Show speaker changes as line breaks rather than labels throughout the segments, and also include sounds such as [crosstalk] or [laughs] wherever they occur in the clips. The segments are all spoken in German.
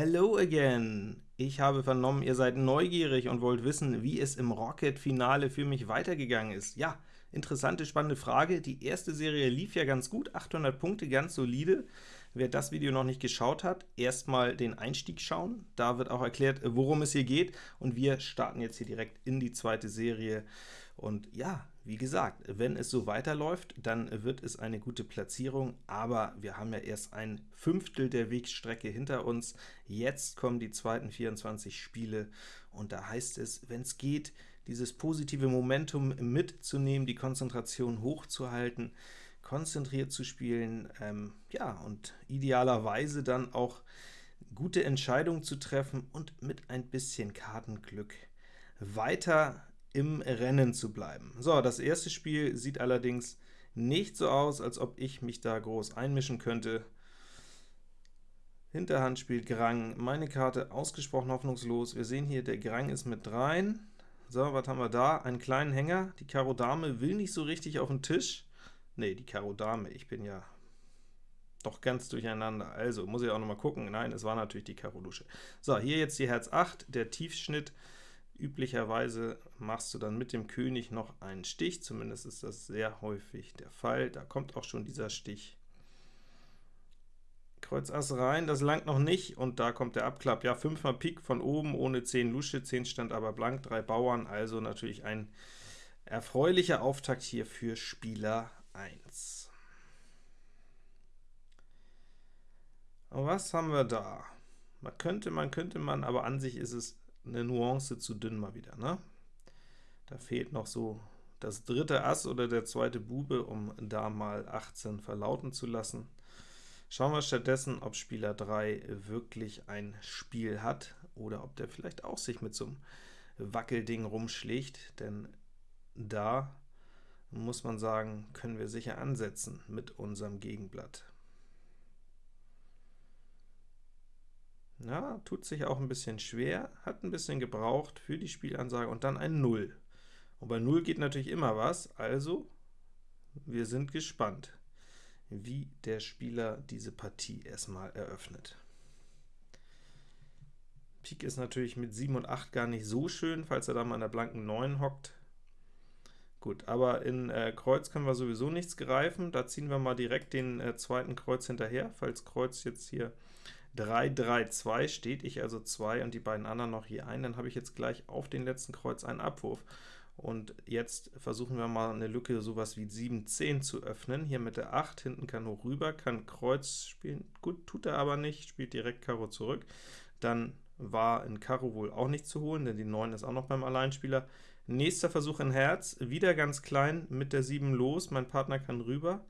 Hello again! Ich habe vernommen, ihr seid neugierig und wollt wissen, wie es im Rocket-Finale für mich weitergegangen ist. Ja, interessante, spannende Frage. Die erste Serie lief ja ganz gut, 800 Punkte, ganz solide. Wer das Video noch nicht geschaut hat, erstmal den Einstieg schauen. Da wird auch erklärt, worum es hier geht, und wir starten jetzt hier direkt in die zweite Serie. Und ja, wie gesagt, wenn es so weiterläuft, dann wird es eine gute Platzierung, aber wir haben ja erst ein Fünftel der Wegstrecke hinter uns. Jetzt kommen die zweiten 24 Spiele, und da heißt es, wenn es geht, dieses positive Momentum mitzunehmen, die Konzentration hochzuhalten, konzentriert zu spielen, ähm, ja, und idealerweise dann auch gute Entscheidungen zu treffen und mit ein bisschen Kartenglück weiter im Rennen zu bleiben. So, das erste Spiel sieht allerdings nicht so aus, als ob ich mich da groß einmischen könnte. Hinterhand spielt Grang, meine Karte ausgesprochen hoffnungslos. Wir sehen hier, der Grang ist mit rein. So, was haben wir da? Einen kleinen Hänger. Die Karo Dame will nicht so richtig auf den Tisch. Ne, die Karo Dame, ich bin ja doch ganz durcheinander. Also, muss ich auch noch mal gucken. Nein, es war natürlich die Karo Lusche. So, hier jetzt die Herz 8, der Tiefschnitt. Üblicherweise machst du dann mit dem König noch einen Stich, zumindest ist das sehr häufig der Fall. Da kommt auch schon dieser Stich. Kreuz Ass rein, das langt noch nicht, und da kommt der Abklapp. Ja, 5 mal Pik von oben, ohne 10 Lusche, 10 stand aber blank, 3 Bauern, also natürlich ein erfreulicher Auftakt hier für Spieler 1. Und was haben wir da? Man könnte, man könnte man, aber an sich ist es eine Nuance zu dünn mal wieder. Ne? Da fehlt noch so das dritte Ass oder der zweite Bube, um da mal 18 verlauten zu lassen. Schauen wir stattdessen, ob Spieler 3 wirklich ein Spiel hat, oder ob der vielleicht auch sich mit so einem Wackelding rumschlägt, denn da muss man sagen, können wir sicher ansetzen mit unserem Gegenblatt. Ja, tut sich auch ein bisschen schwer, hat ein bisschen gebraucht für die Spielansage und dann ein 0. Und bei 0 geht natürlich immer was, also wir sind gespannt, wie der Spieler diese Partie erstmal eröffnet. Pik ist natürlich mit 7 und 8 gar nicht so schön, falls er da mal an der blanken 9 hockt. Gut, aber in äh, Kreuz können wir sowieso nichts greifen, da ziehen wir mal direkt den äh, zweiten Kreuz hinterher, falls Kreuz jetzt hier 3, 3, 2 steht, ich also 2 und die beiden anderen noch hier ein, dann habe ich jetzt gleich auf den letzten Kreuz einen Abwurf. Und jetzt versuchen wir mal eine Lücke sowas wie 7, 10 zu öffnen. Hier mit der 8, hinten kann hoch rüber, kann Kreuz spielen. Gut, tut er aber nicht, spielt direkt Karo zurück. Dann war in Karo wohl auch nicht zu holen, denn die 9 ist auch noch beim Alleinspieler. Nächster Versuch in Herz, wieder ganz klein, mit der 7 los, mein Partner kann rüber.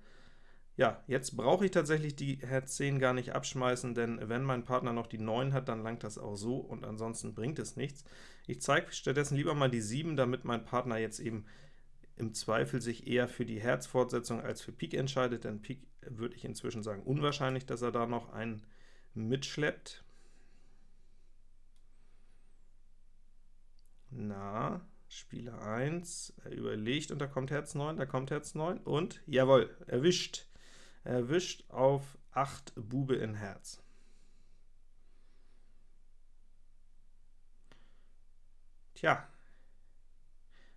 Ja, jetzt brauche ich tatsächlich die Herz 10 gar nicht abschmeißen, denn wenn mein Partner noch die 9 hat, dann langt das auch so, und ansonsten bringt es nichts. Ich zeige stattdessen lieber mal die 7, damit mein Partner jetzt eben im Zweifel sich eher für die Herzfortsetzung als für Pik entscheidet, denn Pik würde ich inzwischen sagen unwahrscheinlich, dass er da noch einen mitschleppt. Na, Spieler 1, er überlegt und da kommt Herz 9, da kommt Herz 9 und, jawohl, erwischt erwischt auf 8 Bube in Herz. Tja,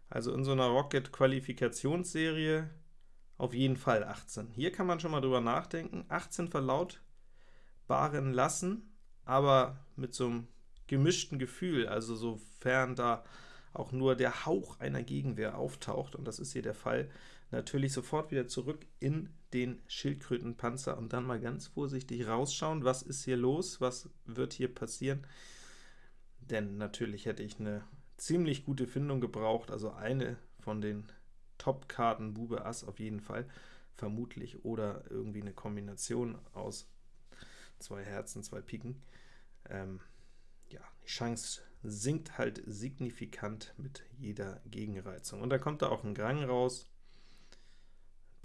also in so einer Rocket-Qualifikationsserie auf jeden Fall 18. Hier kann man schon mal drüber nachdenken, 18 verlautbaren lassen, aber mit so einem gemischten Gefühl, also sofern da auch nur der Hauch einer Gegenwehr auftaucht, und das ist hier der Fall, natürlich sofort wieder zurück in den Schildkrötenpanzer und dann mal ganz vorsichtig rausschauen, was ist hier los, was wird hier passieren, denn natürlich hätte ich eine ziemlich gute Findung gebraucht, also eine von den Top-Karten Bube Ass auf jeden Fall, vermutlich, oder irgendwie eine Kombination aus zwei Herzen, zwei Piken. Ähm, ja, die Chance sinkt halt signifikant mit jeder Gegenreizung. Und da kommt da auch ein Grang raus,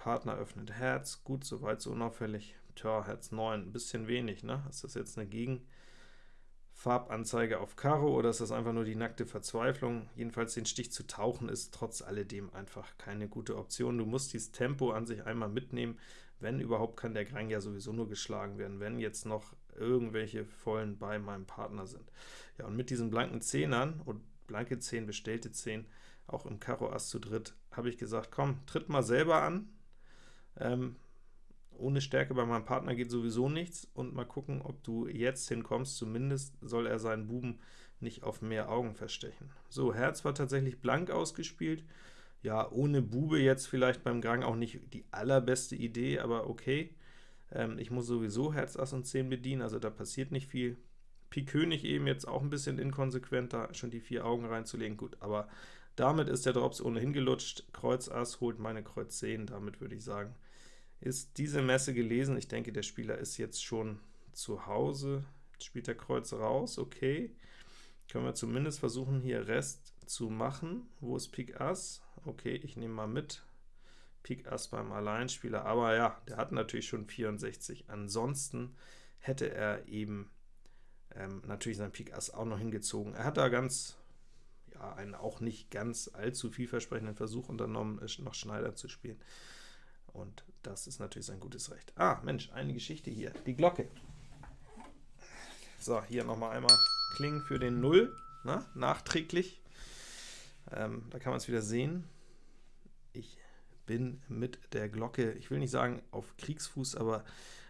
Partner öffnet Herz, gut, soweit so unauffällig. Tja, Herz 9, ein bisschen wenig, ne? Ist das jetzt eine Gegenfarbanzeige auf Karo, oder ist das einfach nur die nackte Verzweiflung? Jedenfalls den Stich zu tauchen ist trotz alledem einfach keine gute Option. Du musst dieses Tempo an sich einmal mitnehmen, Wenn überhaupt, kann der Grang ja sowieso nur geschlagen werden, wenn jetzt noch irgendwelche Vollen bei meinem Partner sind. Ja, und mit diesen blanken Zehnern und blanke 10, bestellte 10, auch im Karo Ass zu dritt, habe ich gesagt, komm, tritt mal selber an. Ähm, ohne Stärke bei meinem Partner geht sowieso nichts, und mal gucken, ob du jetzt hinkommst. Zumindest soll er seinen Buben nicht auf mehr Augen verstechen. So, Herz war tatsächlich blank ausgespielt. Ja, ohne Bube jetzt vielleicht beim Grang auch nicht die allerbeste Idee, aber okay. Ähm, ich muss sowieso Herz, Ass und 10 bedienen, also da passiert nicht viel. Pik König eben jetzt auch ein bisschen inkonsequenter, schon die vier Augen reinzulegen, gut, aber damit ist der Drops ohnehin gelutscht. Kreuz Ass holt meine Kreuz 10, damit würde ich sagen, ist diese Messe gelesen. Ich denke, der Spieler ist jetzt schon zu Hause. Jetzt spielt der Kreuz raus, okay. Können wir zumindest versuchen, hier Rest zu machen. Wo ist Pik Ass? Okay, ich nehme mal mit. Pik Ass beim Alleinspieler, aber ja, der hat natürlich schon 64. Ansonsten hätte er eben ähm, natürlich sein Pik Ass auch noch hingezogen. Er hat da ganz, ja, einen auch nicht ganz allzu vielversprechenden Versuch unternommen, noch Schneider zu spielen. Und das ist natürlich sein gutes Recht. Ah, Mensch, eine Geschichte hier, die Glocke. So, hier nochmal einmal klingen für den Null, na, ne, nachträglich. Ähm, da kann man es wieder sehen. Ich bin mit der Glocke, ich will nicht sagen auf Kriegsfuß, aber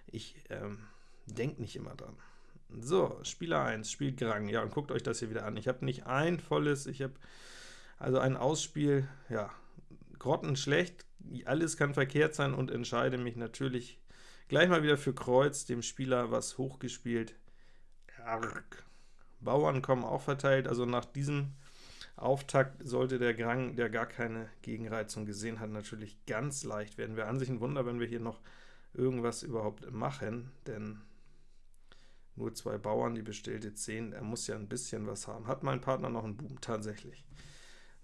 ich ähm, denke nicht immer dran. So, Spieler 1 spielt Grang. Ja, und guckt euch das hier wieder an. Ich habe nicht ein volles, ich habe also ein Ausspiel, ja, grottenschlecht, alles kann verkehrt sein und entscheide mich natürlich gleich mal wieder für Kreuz, dem Spieler was hochgespielt. Arg. Bauern kommen auch verteilt, also nach diesem Auftakt sollte der Grang, der gar keine Gegenreizung gesehen hat, natürlich ganz leicht werden. Wäre an sich ein Wunder, wenn wir hier noch irgendwas überhaupt machen, denn nur zwei Bauern, die bestellte 10, er muss ja ein bisschen was haben. Hat mein Partner noch einen Buben? Tatsächlich.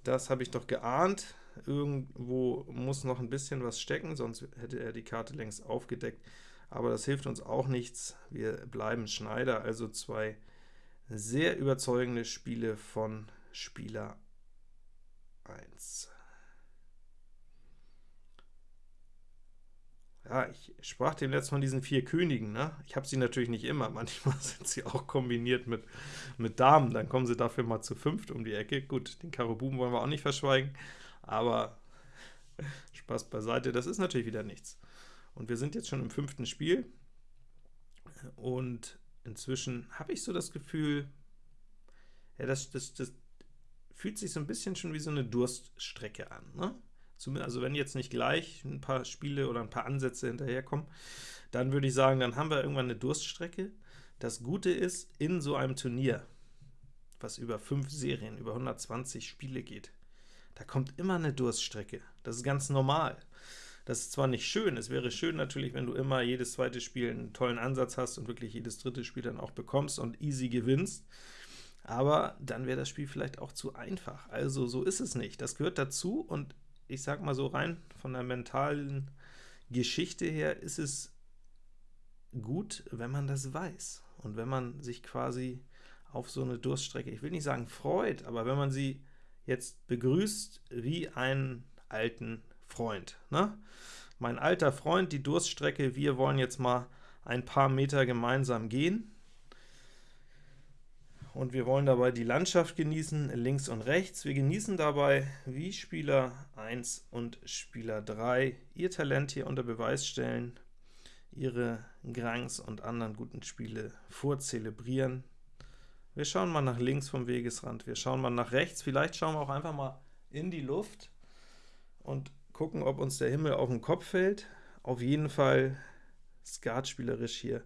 Das habe ich doch geahnt. Irgendwo muss noch ein bisschen was stecken, sonst hätte er die Karte längst aufgedeckt. Aber das hilft uns auch nichts. Wir bleiben Schneider, also zwei sehr überzeugende Spiele von Spieler 1. Ja, ich sprach dem letzten von diesen vier Königen, ne? Ich habe sie natürlich nicht immer, manchmal [laughs] sind sie auch kombiniert mit, mit Damen, dann kommen sie dafür mal zu fünft um die Ecke. Gut, den Karo Buben wollen wir auch nicht verschweigen, aber [laughs] Spaß beiseite, das ist natürlich wieder nichts. Und wir sind jetzt schon im fünften Spiel, und inzwischen habe ich so das Gefühl, ja, das, das, das fühlt sich so ein bisschen schon wie so eine Durststrecke an, ne? also wenn jetzt nicht gleich ein paar Spiele oder ein paar Ansätze hinterherkommen, dann würde ich sagen, dann haben wir irgendwann eine Durststrecke. Das Gute ist, in so einem Turnier, was über fünf Serien, über 120 Spiele geht, da kommt immer eine Durststrecke. Das ist ganz normal. Das ist zwar nicht schön, es wäre schön natürlich, wenn du immer jedes zweite Spiel einen tollen Ansatz hast und wirklich jedes dritte Spiel dann auch bekommst und easy gewinnst, aber dann wäre das Spiel vielleicht auch zu einfach. Also so ist es nicht. Das gehört dazu und ich sag mal so rein von der mentalen Geschichte her ist es gut, wenn man das weiß und wenn man sich quasi auf so eine Durststrecke, ich will nicht sagen freut, aber wenn man sie jetzt begrüßt wie einen alten Freund. Ne? Mein alter Freund, die Durststrecke, wir wollen jetzt mal ein paar Meter gemeinsam gehen und wir wollen dabei die Landschaft genießen, links und rechts. Wir genießen dabei, wie Spieler 1 und Spieler 3 ihr Talent hier unter Beweis stellen, ihre Grangs und anderen guten Spiele vorzelebrieren. Wir schauen mal nach links vom Wegesrand, wir schauen mal nach rechts, vielleicht schauen wir auch einfach mal in die Luft und gucken, ob uns der Himmel auf den Kopf fällt. Auf jeden Fall skatspielerisch hier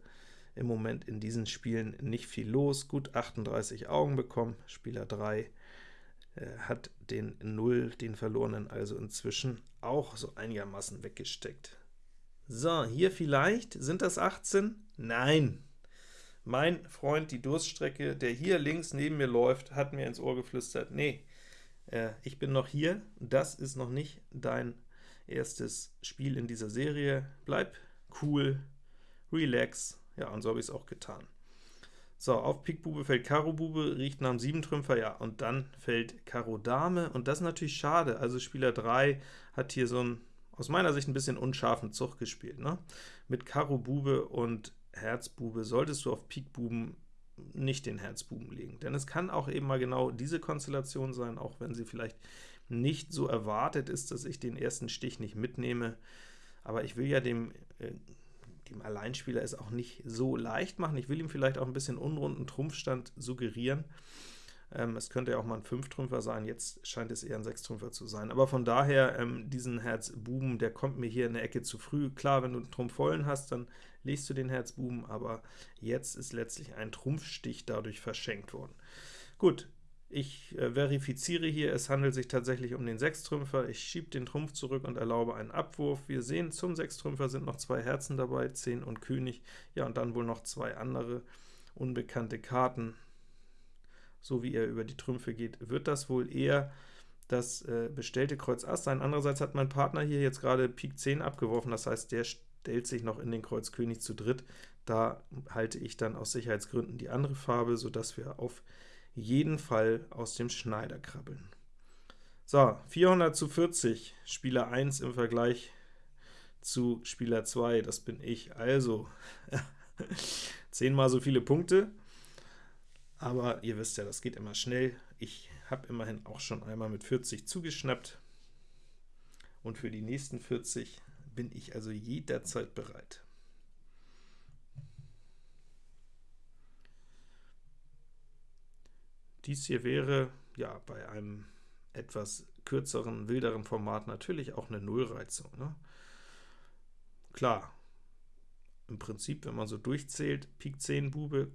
im Moment in diesen Spielen nicht viel los. Gut 38 Augen bekommen, Spieler 3 äh, hat den 0, den verlorenen, also inzwischen auch so einigermaßen weggesteckt. So, hier vielleicht, sind das 18? Nein! Mein Freund, die Durststrecke, der hier links neben mir läuft, hat mir ins Ohr geflüstert, nee, äh, ich bin noch hier, das ist noch nicht dein erstes Spiel in dieser Serie, bleib cool, relax, ja, und so habe ich es auch getan. So, auf Pik Bube fällt Karo Bube, riecht nach einem 7 Trümpfer, ja, und dann fällt Karo Dame, und das ist natürlich schade. Also Spieler 3 hat hier so ein aus meiner Sicht ein bisschen unscharfen Zug gespielt. Ne? Mit Karo Bube und Herz Bube solltest du auf Pik Buben nicht den Herzbuben legen, denn es kann auch eben mal genau diese Konstellation sein, auch wenn sie vielleicht nicht so erwartet ist, dass ich den ersten Stich nicht mitnehme, aber ich will ja dem, äh, dem Alleinspieler es auch nicht so leicht machen, ich will ihm vielleicht auch ein bisschen unrunden Trumpfstand suggerieren, ähm, es könnte ja auch mal ein Fünftrümpfer sein, jetzt scheint es eher ein Sechstrümpfer zu sein. Aber von daher, ähm, diesen Herz-Buben, der kommt mir hier in der Ecke zu früh. Klar, wenn du einen Trumpf vollen hast, dann legst du den Herz-Buben, aber jetzt ist letztlich ein Trumpfstich dadurch verschenkt worden. Gut, ich äh, verifiziere hier, es handelt sich tatsächlich um den Sechstrümpfer. Ich schiebe den Trumpf zurück und erlaube einen Abwurf. Wir sehen, zum Sechstrümpfer sind noch zwei Herzen dabei, 10 und König, ja, und dann wohl noch zwei andere unbekannte Karten so wie er über die Trümpfe geht, wird das wohl eher das äh, bestellte Kreuz Ass sein. Andererseits hat mein Partner hier jetzt gerade Pik 10 abgeworfen, das heißt, der stellt sich noch in den Kreuz König zu dritt. Da halte ich dann aus Sicherheitsgründen die andere Farbe, sodass wir auf jeden Fall aus dem Schneider krabbeln. So, 400 zu 40, Spieler 1 im Vergleich zu Spieler 2, das bin ich. Also, [laughs] zehnmal so viele Punkte, aber ihr wisst ja, das geht immer schnell. Ich habe immerhin auch schon einmal mit 40 zugeschnappt, und für die nächsten 40 bin ich also jederzeit bereit. Dies hier wäre ja bei einem etwas kürzeren, wilderen Format natürlich auch eine Nullreizung. Ne? Klar, im Prinzip, wenn man so durchzählt, Pik 10 Bube,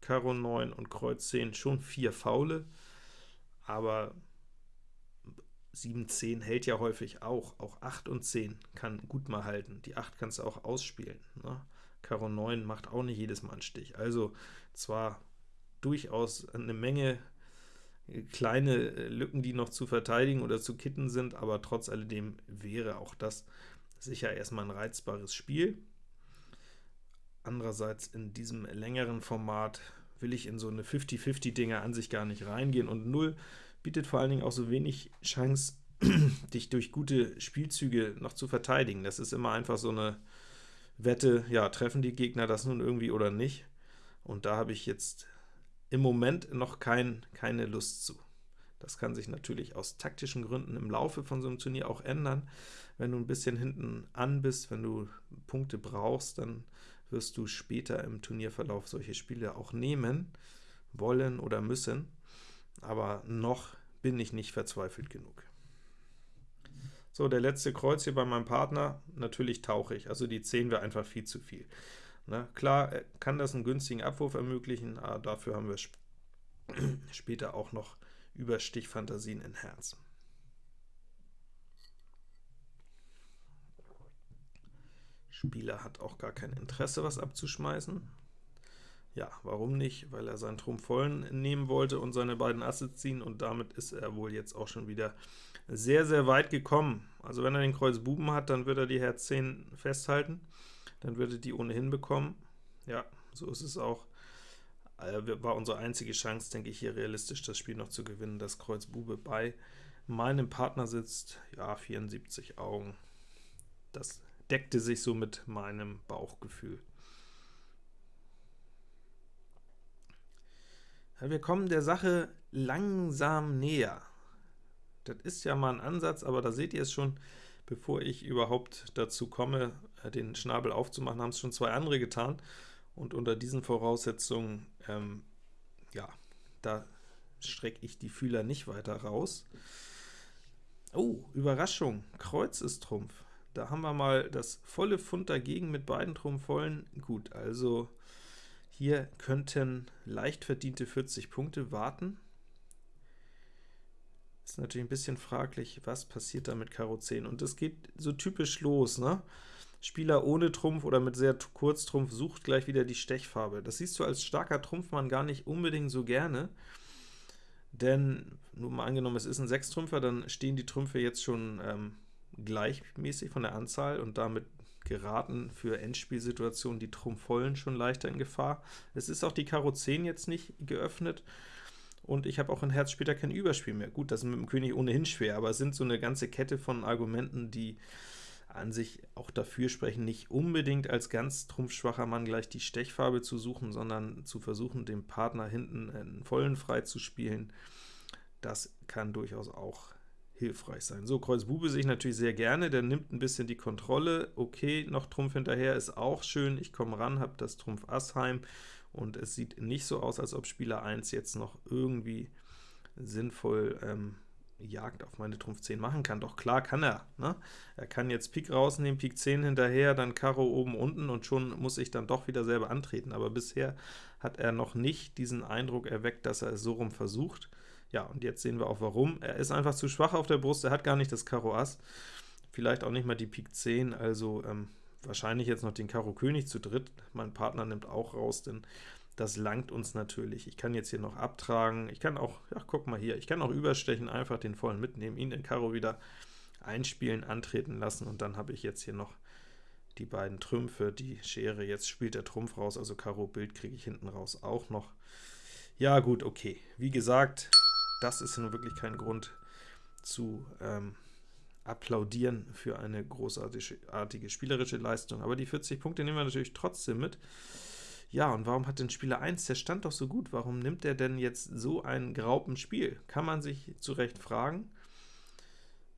Karo 9 und Kreuz 10 schon vier Faule, aber 7, 10 hält ja häufig auch, auch 8 und 10 kann gut mal halten, die 8 kannst du auch ausspielen. Ne? Karo 9 macht auch nicht jedes Mal einen Stich, also zwar durchaus eine Menge kleine Lücken, die noch zu verteidigen oder zu kitten sind, aber trotz alledem wäre auch das sicher erstmal ein reizbares Spiel. Andererseits in diesem längeren Format will ich in so eine 50-50-Dinger an sich gar nicht reingehen, und 0 bietet vor allen Dingen auch so wenig Chance, [clears throat] dich durch gute Spielzüge noch zu verteidigen. Das ist immer einfach so eine Wette, ja, treffen die Gegner das nun irgendwie oder nicht? Und da habe ich jetzt im Moment noch kein, keine Lust zu. Das kann sich natürlich aus taktischen Gründen im Laufe von so einem Turnier auch ändern. Wenn du ein bisschen hinten an bist, wenn du Punkte brauchst, dann wirst du später im Turnierverlauf solche Spiele auch nehmen, wollen oder müssen, aber noch bin ich nicht verzweifelt genug. So, der letzte Kreuz hier bei meinem Partner, natürlich tauche ich, also die 10 wäre einfach viel zu viel. Na, klar kann das einen günstigen Abwurf ermöglichen, aber dafür haben wir sp [clears throat] später auch noch Überstichfantasien in Herz. Spieler hat auch gar kein Interesse, was abzuschmeißen. Ja, warum nicht? Weil er seinen Trumpf vollen nehmen wollte und seine beiden Asse ziehen, und damit ist er wohl jetzt auch schon wieder sehr, sehr weit gekommen. Also wenn er den Kreuz Buben hat, dann wird er die Herz 10 festhalten, dann würde er die ohnehin bekommen. Ja, so ist es auch. Äh, war unsere einzige Chance, denke ich, hier realistisch das Spiel noch zu gewinnen, dass Kreuz Bube bei meinem Partner sitzt. Ja, 74 Augen. Das deckte sich so mit meinem Bauchgefühl. Wir kommen der Sache langsam näher. Das ist ja mal ein Ansatz, aber da seht ihr es schon, bevor ich überhaupt dazu komme, äh, den Schnabel aufzumachen, haben es schon zwei andere getan. Und unter diesen Voraussetzungen, ähm, ja, da strecke ich die Fühler nicht weiter raus. Oh, Überraschung, Kreuz ist Trumpf. Da haben wir mal das volle Pfund dagegen mit beiden Trumpf vollen. Gut, also hier könnten leicht verdiente 40 Punkte warten. Ist natürlich ein bisschen fraglich, was passiert da mit Karo 10. Und es geht so typisch los, ne? Spieler ohne Trumpf oder mit sehr kurz Trumpf sucht gleich wieder die Stechfarbe. Das siehst du als starker Trumpfmann gar nicht unbedingt so gerne, denn nur mal angenommen, es ist ein Sechstrümpfer, dann stehen die Trümpfe jetzt schon ähm, gleichmäßig von der Anzahl und damit geraten für Endspielsituationen die Trumpfvollen schon leichter in Gefahr. Es ist auch die Karo 10 jetzt nicht geöffnet, und ich habe auch in Herz später kein Überspiel mehr. Gut, das ist mit dem König ohnehin schwer, aber es sind so eine ganze Kette von Argumenten, die an sich auch dafür sprechen, nicht unbedingt als ganz trumpfschwacher Mann gleich die Stechfarbe zu suchen, sondern zu versuchen, dem Partner hinten einen vollen frei zu spielen. Das kann durchaus auch hilfreich sein. So, Kreuz Bube sehe ich natürlich sehr gerne, der nimmt ein bisschen die Kontrolle. Okay, noch Trumpf hinterher ist auch schön, ich komme ran, habe das Trumpf Ass heim, und es sieht nicht so aus, als ob Spieler 1 jetzt noch irgendwie sinnvoll ähm, Jagd auf meine Trumpf 10 machen kann. Doch klar kann er. Ne? Er kann jetzt Pik rausnehmen, Pik 10 hinterher, dann Karo oben, unten und schon muss ich dann doch wieder selber antreten. Aber bisher hat er noch nicht diesen Eindruck erweckt, dass er es so rum versucht. Ja, und jetzt sehen wir auch warum. Er ist einfach zu schwach auf der Brust, er hat gar nicht das Karo Ass, vielleicht auch nicht mal die Pik 10, also ähm, wahrscheinlich jetzt noch den Karo König zu dritt. Mein Partner nimmt auch raus, denn das langt uns natürlich. Ich kann jetzt hier noch abtragen, ich kann auch, ja, guck mal hier, ich kann auch überstechen, einfach den vollen mitnehmen, ihn in Karo wieder einspielen, antreten lassen, und dann habe ich jetzt hier noch die beiden Trümpfe, die Schere, jetzt spielt der Trumpf raus, also Karo Bild kriege ich hinten raus auch noch. Ja gut, okay, wie gesagt, das ist nun wirklich kein Grund zu ähm, applaudieren für eine großartige spielerische Leistung, aber die 40 Punkte nehmen wir natürlich trotzdem mit. Ja, und warum hat denn Spieler 1, der stand doch so gut, warum nimmt er denn jetzt so ein Graupenspiel? Kann man sich zu Recht fragen.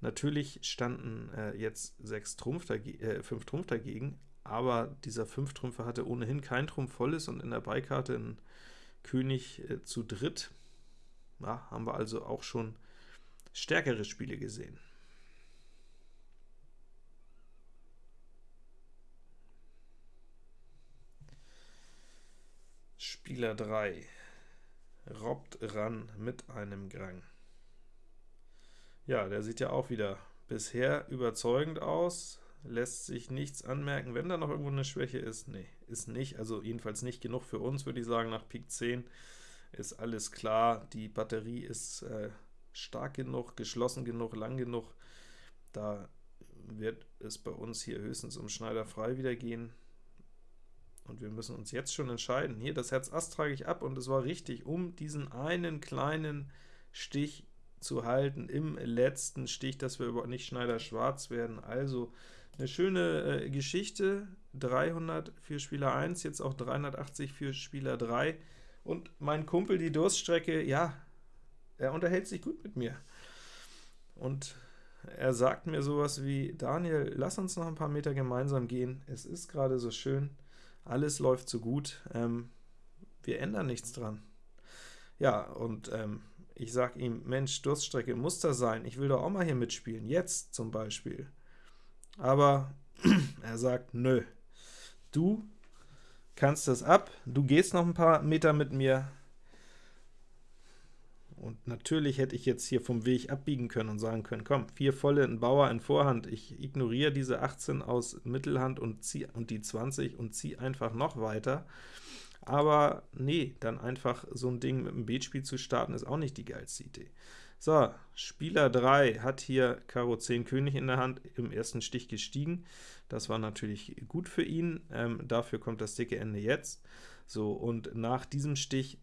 Natürlich standen äh, jetzt 6 Trumpf äh, 5 Trumpf dagegen, aber dieser 5 Trümpfe hatte ohnehin kein Trumpf volles und in der Beikarte ein König äh, zu dritt. Ja, haben wir also auch schon stärkere Spiele gesehen. Spieler 3 robbt ran mit einem Grang. Ja, der sieht ja auch wieder bisher überzeugend aus, lässt sich nichts anmerken. Wenn da noch irgendwo eine Schwäche ist, nee, ist nicht, also jedenfalls nicht genug für uns, würde ich sagen, nach Pik 10 ist alles klar, die Batterie ist äh, stark genug, geschlossen genug, lang genug, da wird es bei uns hier höchstens um Schneider frei wieder gehen. Und wir müssen uns jetzt schon entscheiden. Hier, das Herz Ass trage ich ab, und es war richtig, um diesen einen kleinen Stich zu halten, im letzten Stich, dass wir überhaupt nicht Schneider schwarz werden. Also eine schöne äh, Geschichte, 300 für Spieler 1, jetzt auch 380 für Spieler 3. Und mein Kumpel, die Durststrecke, ja, er unterhält sich gut mit mir. Und er sagt mir sowas wie, Daniel, lass uns noch ein paar Meter gemeinsam gehen, es ist gerade so schön alles läuft so gut, ähm, wir ändern nichts dran. Ja, und ähm, ich sage ihm, Mensch, Durststrecke muss das sein, ich will doch auch mal hier mitspielen, jetzt zum Beispiel. Aber [clears throat] er sagt, nö, du kannst das ab, du gehst noch ein paar Meter mit mir, und natürlich hätte ich jetzt hier vom Weg abbiegen können und sagen können, komm, vier volle in Bauer in Vorhand, ich ignoriere diese 18 aus Mittelhand und, zieh, und die 20 und ziehe einfach noch weiter. Aber nee, dann einfach so ein Ding mit dem Beatspiel zu starten, ist auch nicht die geilste Idee. So, Spieler 3 hat hier Karo 10 König in der Hand, im ersten Stich gestiegen. Das war natürlich gut für ihn, ähm, dafür kommt das dicke Ende jetzt. So, und nach diesem Stich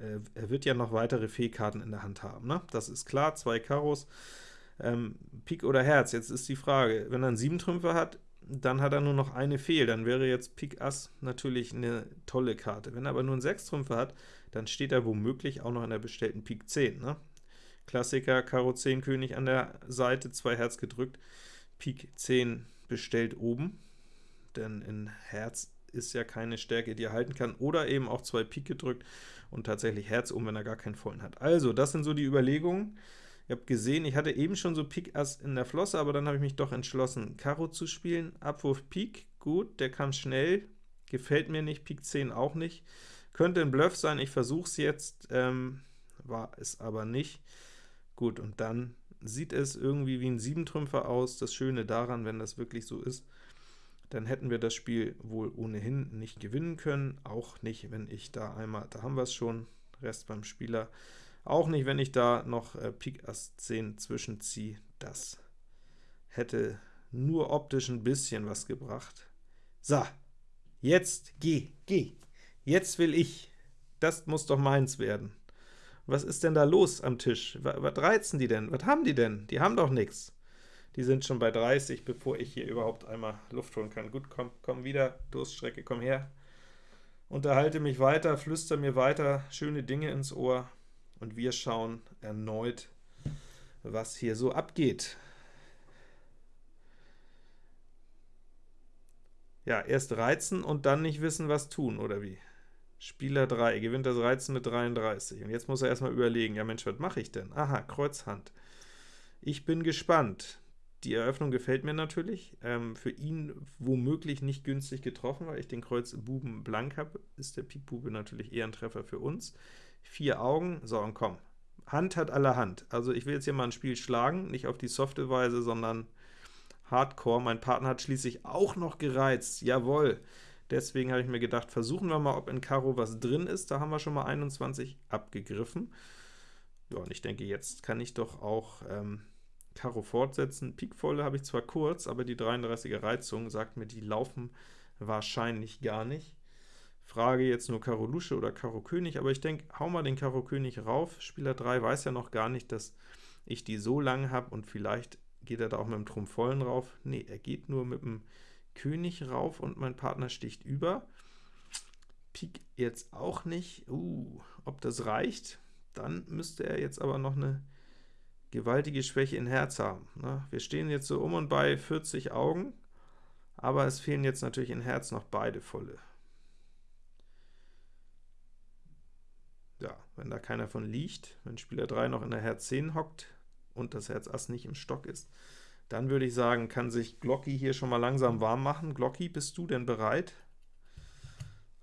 äh, er wird ja noch weitere Fehlkarten in der Hand haben. Ne? Das ist klar, zwei Karos, ähm, Pik oder Herz. Jetzt ist die Frage, wenn er einen 7 Trümpfe hat, dann hat er nur noch eine Fehl, dann wäre jetzt Pik Ass natürlich eine tolle Karte. Wenn er aber nur einen 6 Trümpfe hat, dann steht er womöglich auch noch in der bestellten Pik 10. Ne? Klassiker, Karo 10 König an der Seite, zwei Herz gedrückt, Pik 10 bestellt oben, denn in Herz ist ja keine Stärke, die er halten kann, oder eben auch zwei Pik gedrückt und tatsächlich Herz um, wenn er gar keinen vollen hat. Also, das sind so die Überlegungen. Ihr habt gesehen, ich hatte eben schon so Pik Ass in der Flosse, aber dann habe ich mich doch entschlossen, Karo zu spielen. Abwurf Pik, gut, der kam schnell, gefällt mir nicht, Pik 10 auch nicht. Könnte ein Bluff sein, ich versuche es jetzt, ähm, war es aber nicht. Gut, und dann sieht es irgendwie wie ein Siebentrümpfer aus. Das Schöne daran, wenn das wirklich so ist, dann hätten wir das Spiel wohl ohnehin nicht gewinnen können, auch nicht, wenn ich da einmal, da haben wir es schon, Rest beim Spieler, auch nicht, wenn ich da noch äh, Pik Ass 10 zwischenziehe, das hätte nur optisch ein bisschen was gebracht. So, jetzt geh, geh, jetzt will ich, das muss doch meins werden. Was ist denn da los am Tisch? Was, reizen die denn? Was haben die denn? Die haben doch nichts. Die sind schon bei 30, bevor ich hier überhaupt einmal Luft holen kann. Gut, komm, komm wieder, Durststrecke, komm her. Unterhalte mich weiter, flüster mir weiter schöne Dinge ins Ohr, und wir schauen erneut, was hier so abgeht. Ja, erst reizen und dann nicht wissen, was tun, oder wie? Spieler 3 gewinnt das Reizen mit 33. Und jetzt muss er erstmal überlegen, ja Mensch, was mache ich denn? Aha, Kreuzhand. Ich bin gespannt. Die Eröffnung gefällt mir natürlich. Ähm, für ihn womöglich nicht günstig getroffen, weil ich den Kreuz Buben blank habe, ist der Pik Bube natürlich eher ein Treffer für uns. Vier Augen, so und komm. Hand hat alle Hand. Also ich will jetzt hier mal ein Spiel schlagen, nicht auf die softe Weise, sondern Hardcore. Mein Partner hat schließlich auch noch gereizt, jawohl. Deswegen habe ich mir gedacht, versuchen wir mal, ob in Karo was drin ist. Da haben wir schon mal 21 abgegriffen. Ja, und ich denke, jetzt kann ich doch auch ähm, Karo fortsetzen. Pikvolle habe ich zwar kurz, aber die 33er Reizung sagt mir, die laufen wahrscheinlich gar nicht. Frage jetzt nur Karo Lusche oder Karo König, aber ich denke, hau mal den Karo König rauf. Spieler 3 weiß ja noch gar nicht, dass ich die so lang habe, und vielleicht geht er da auch mit dem Trumpf vollen rauf. Nee, er geht nur mit dem König rauf und mein Partner sticht über. Pik jetzt auch nicht. Uh, ob das reicht? Dann müsste er jetzt aber noch eine gewaltige Schwäche in Herz haben. Ne? Wir stehen jetzt so um und bei 40 Augen, aber es fehlen jetzt natürlich in Herz noch beide volle. Ja, wenn da keiner von liegt, wenn Spieler 3 noch in der Herz 10 hockt und das Herz Ass nicht im Stock ist, dann würde ich sagen, kann sich Glocky hier schon mal langsam warm machen. Glocky, bist du denn bereit?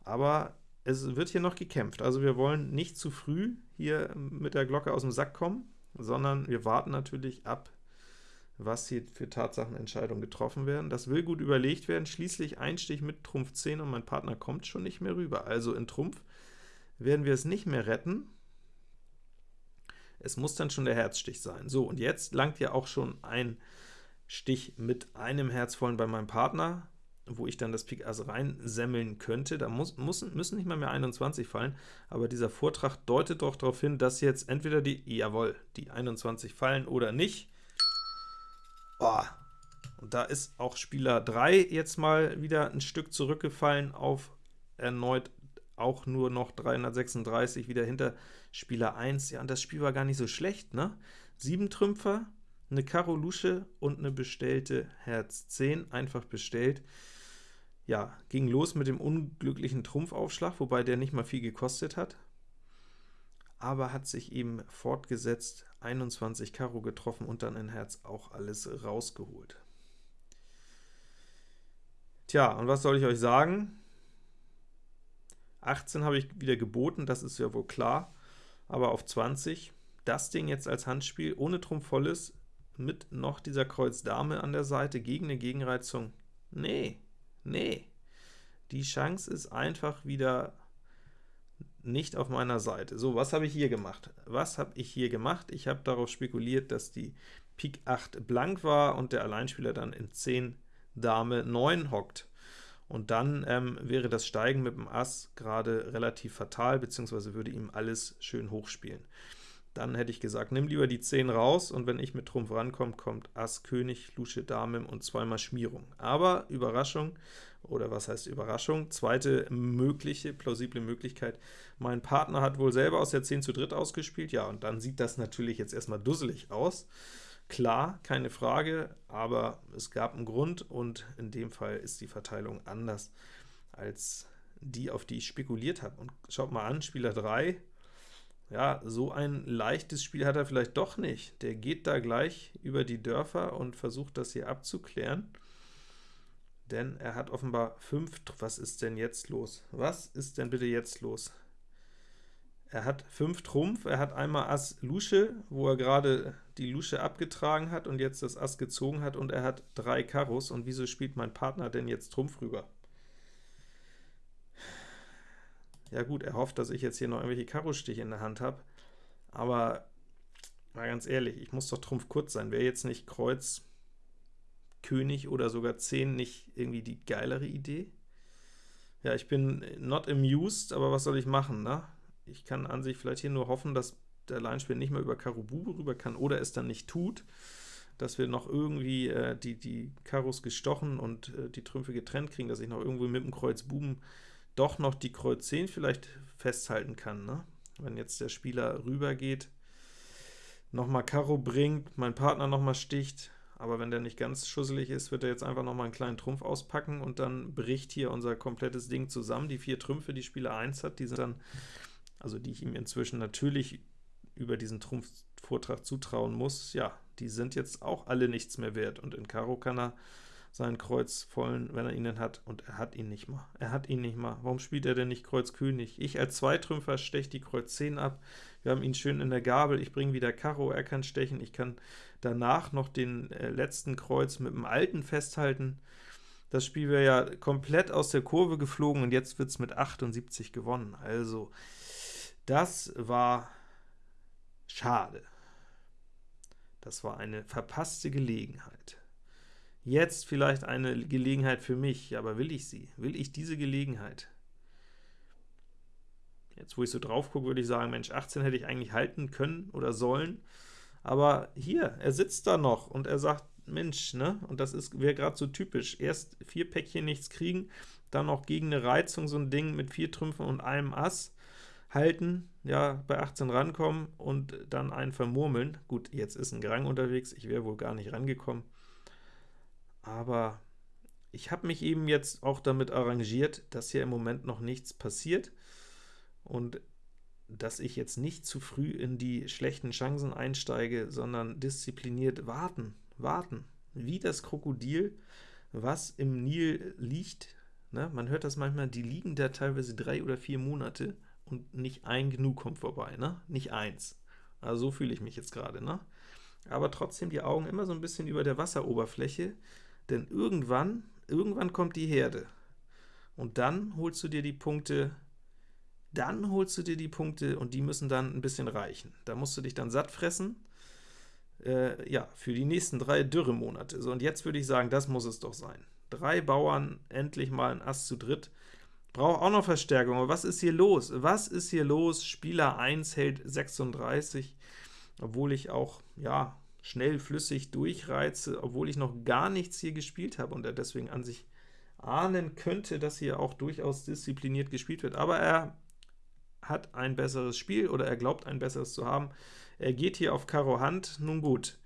Aber es wird hier noch gekämpft, also wir wollen nicht zu früh hier mit der Glocke aus dem Sack kommen, sondern wir warten natürlich ab, was hier für Tatsachenentscheidungen getroffen werden. Das will gut überlegt werden, schließlich ein Stich mit Trumpf 10 und mein Partner kommt schon nicht mehr rüber. Also in Trumpf werden wir es nicht mehr retten, es muss dann schon der Herzstich sein. So, und jetzt langt ja auch schon ein Stich mit einem Herzvollen bei meinem Partner, wo ich dann das Pik Ass reinsemmeln könnte. Da muss, muss, müssen nicht mal mehr 21 fallen, aber dieser Vortrag deutet doch darauf hin, dass jetzt entweder die, jawohl, die 21 fallen oder nicht. Oh. Und da ist auch Spieler 3 jetzt mal wieder ein Stück zurückgefallen auf erneut auch nur noch 336, wieder hinter Spieler 1. Ja, und das Spiel war gar nicht so schlecht, ne? 7 Trümpfer, eine Karo Lusche und eine bestellte Herz 10, einfach bestellt. Ja, ging los mit dem unglücklichen Trumpfaufschlag, wobei der nicht mal viel gekostet hat, aber hat sich eben fortgesetzt, 21 Karo getroffen und dann in Herz auch alles rausgeholt. Tja, und was soll ich euch sagen? 18 habe ich wieder geboten, das ist ja wohl klar, aber auf 20, das Ding jetzt als Handspiel ohne Trumpf volles mit noch dieser Kreuz Dame an der Seite gegen eine Gegenreizung. Nee, nee. Die Chance ist einfach wieder nicht auf meiner Seite. So, was habe ich hier gemacht? Was habe ich hier gemacht? Ich habe darauf spekuliert, dass die Pik 8 blank war und der Alleinspieler dann in 10 Dame 9 hockt. Und dann ähm, wäre das Steigen mit dem Ass gerade relativ fatal, beziehungsweise würde ihm alles schön hochspielen. Dann hätte ich gesagt, nimm lieber die 10 raus, und wenn ich mit Trumpf rankomme, kommt Ass, König, Lusche, Dame und zweimal Schmierung. Aber Überraschung, oder was heißt Überraschung? Zweite mögliche, plausible Möglichkeit, mein Partner hat wohl selber aus der 10 zu dritt ausgespielt, ja, und dann sieht das natürlich jetzt erstmal dusselig aus. Klar, keine Frage, aber es gab einen Grund, und in dem Fall ist die Verteilung anders als die, auf die ich spekuliert habe. Und schaut mal an, Spieler 3 ja, so ein leichtes Spiel hat er vielleicht doch nicht. Der geht da gleich über die Dörfer und versucht das hier abzuklären, denn er hat offenbar 5, was ist denn jetzt los? Was ist denn bitte jetzt los? Er hat 5 Trumpf, er hat einmal Ass Lusche, wo er gerade die Lusche abgetragen hat und jetzt das Ass gezogen hat, und er hat 3 Karos, und wieso spielt mein Partner denn jetzt Trumpf rüber? Ja gut, er hofft, dass ich jetzt hier noch irgendwelche Karo-Stiche in der Hand habe, aber mal ganz ehrlich, ich muss doch Trumpf kurz sein. Wäre jetzt nicht Kreuz, König oder sogar 10 nicht irgendwie die geilere Idee? Ja, ich bin not amused, aber was soll ich machen, ne? Ich kann an sich vielleicht hier nur hoffen, dass der Alleinspieler nicht mehr über Karo Bube rüber kann oder es dann nicht tut. dass wir noch irgendwie äh, die, die Karos gestochen und äh, die Trümpfe getrennt kriegen, dass ich noch irgendwo mit dem Kreuz Buben doch noch die Kreuz 10 vielleicht festhalten kann. Ne? Wenn jetzt der Spieler rübergeht, nochmal Karo bringt, mein Partner nochmal sticht, aber wenn der nicht ganz schusselig ist, wird er jetzt einfach nochmal einen kleinen Trumpf auspacken und dann bricht hier unser komplettes Ding zusammen. Die vier Trümpfe, die Spieler 1 hat, die sind dann, also die ich ihm inzwischen natürlich über diesen Trumpfvortrag zutrauen muss, ja, die sind jetzt auch alle nichts mehr wert. Und in Karo kann er seinen Kreuz vollen, wenn er ihn denn hat, und er hat ihn nicht mal. Er hat ihn nicht mal. Warum spielt er denn nicht Kreuz König? Ich als Zweitrümpfer steche die Kreuz 10 ab. Wir haben ihn schön in der Gabel. Ich bringe wieder Karo, er kann stechen. Ich kann danach noch den äh, letzten Kreuz mit dem alten festhalten. Das Spiel wäre ja komplett aus der Kurve geflogen, und jetzt wird es mit 78 gewonnen. Also, das war schade. Das war eine verpasste Gelegenheit. Jetzt vielleicht eine Gelegenheit für mich, aber will ich sie? Will ich diese Gelegenheit? Jetzt, wo ich so drauf gucke, würde ich sagen, Mensch, 18 hätte ich eigentlich halten können oder sollen, aber hier, er sitzt da noch und er sagt, Mensch, ne? Und das wäre gerade so typisch. Erst vier Päckchen nichts kriegen, dann noch gegen eine Reizung so ein Ding mit vier Trümpfen und einem Ass halten, ja, bei 18 rankommen und dann einen vermurmeln. Gut, jetzt ist ein Grang unterwegs, ich wäre wohl gar nicht rangekommen aber ich habe mich eben jetzt auch damit arrangiert, dass hier im Moment noch nichts passiert und dass ich jetzt nicht zu früh in die schlechten Chancen einsteige, sondern diszipliniert warten, warten, wie das Krokodil, was im Nil liegt. Ne? Man hört das manchmal, die liegen da teilweise drei oder vier Monate und nicht ein Gnu kommt vorbei, ne? nicht eins. Also so fühle ich mich jetzt gerade. Ne? Aber trotzdem die Augen immer so ein bisschen über der Wasseroberfläche, denn irgendwann, irgendwann kommt die Herde. Und dann holst du dir die Punkte, dann holst du dir die Punkte und die müssen dann ein bisschen reichen. Da musst du dich dann satt fressen, äh, ja, für die nächsten drei Dürremonate. So, und jetzt würde ich sagen, das muss es doch sein. Drei Bauern, endlich mal ein Ass zu dritt. Braucht auch noch Verstärkung, aber was ist hier los? Was ist hier los? Spieler 1 hält 36, obwohl ich auch, ja, schnell flüssig durchreize, obwohl ich noch gar nichts hier gespielt habe und er deswegen an sich ahnen könnte, dass hier auch durchaus diszipliniert gespielt wird. Aber er hat ein besseres Spiel oder er glaubt ein besseres zu haben. Er geht hier auf Karo Hand, nun gut.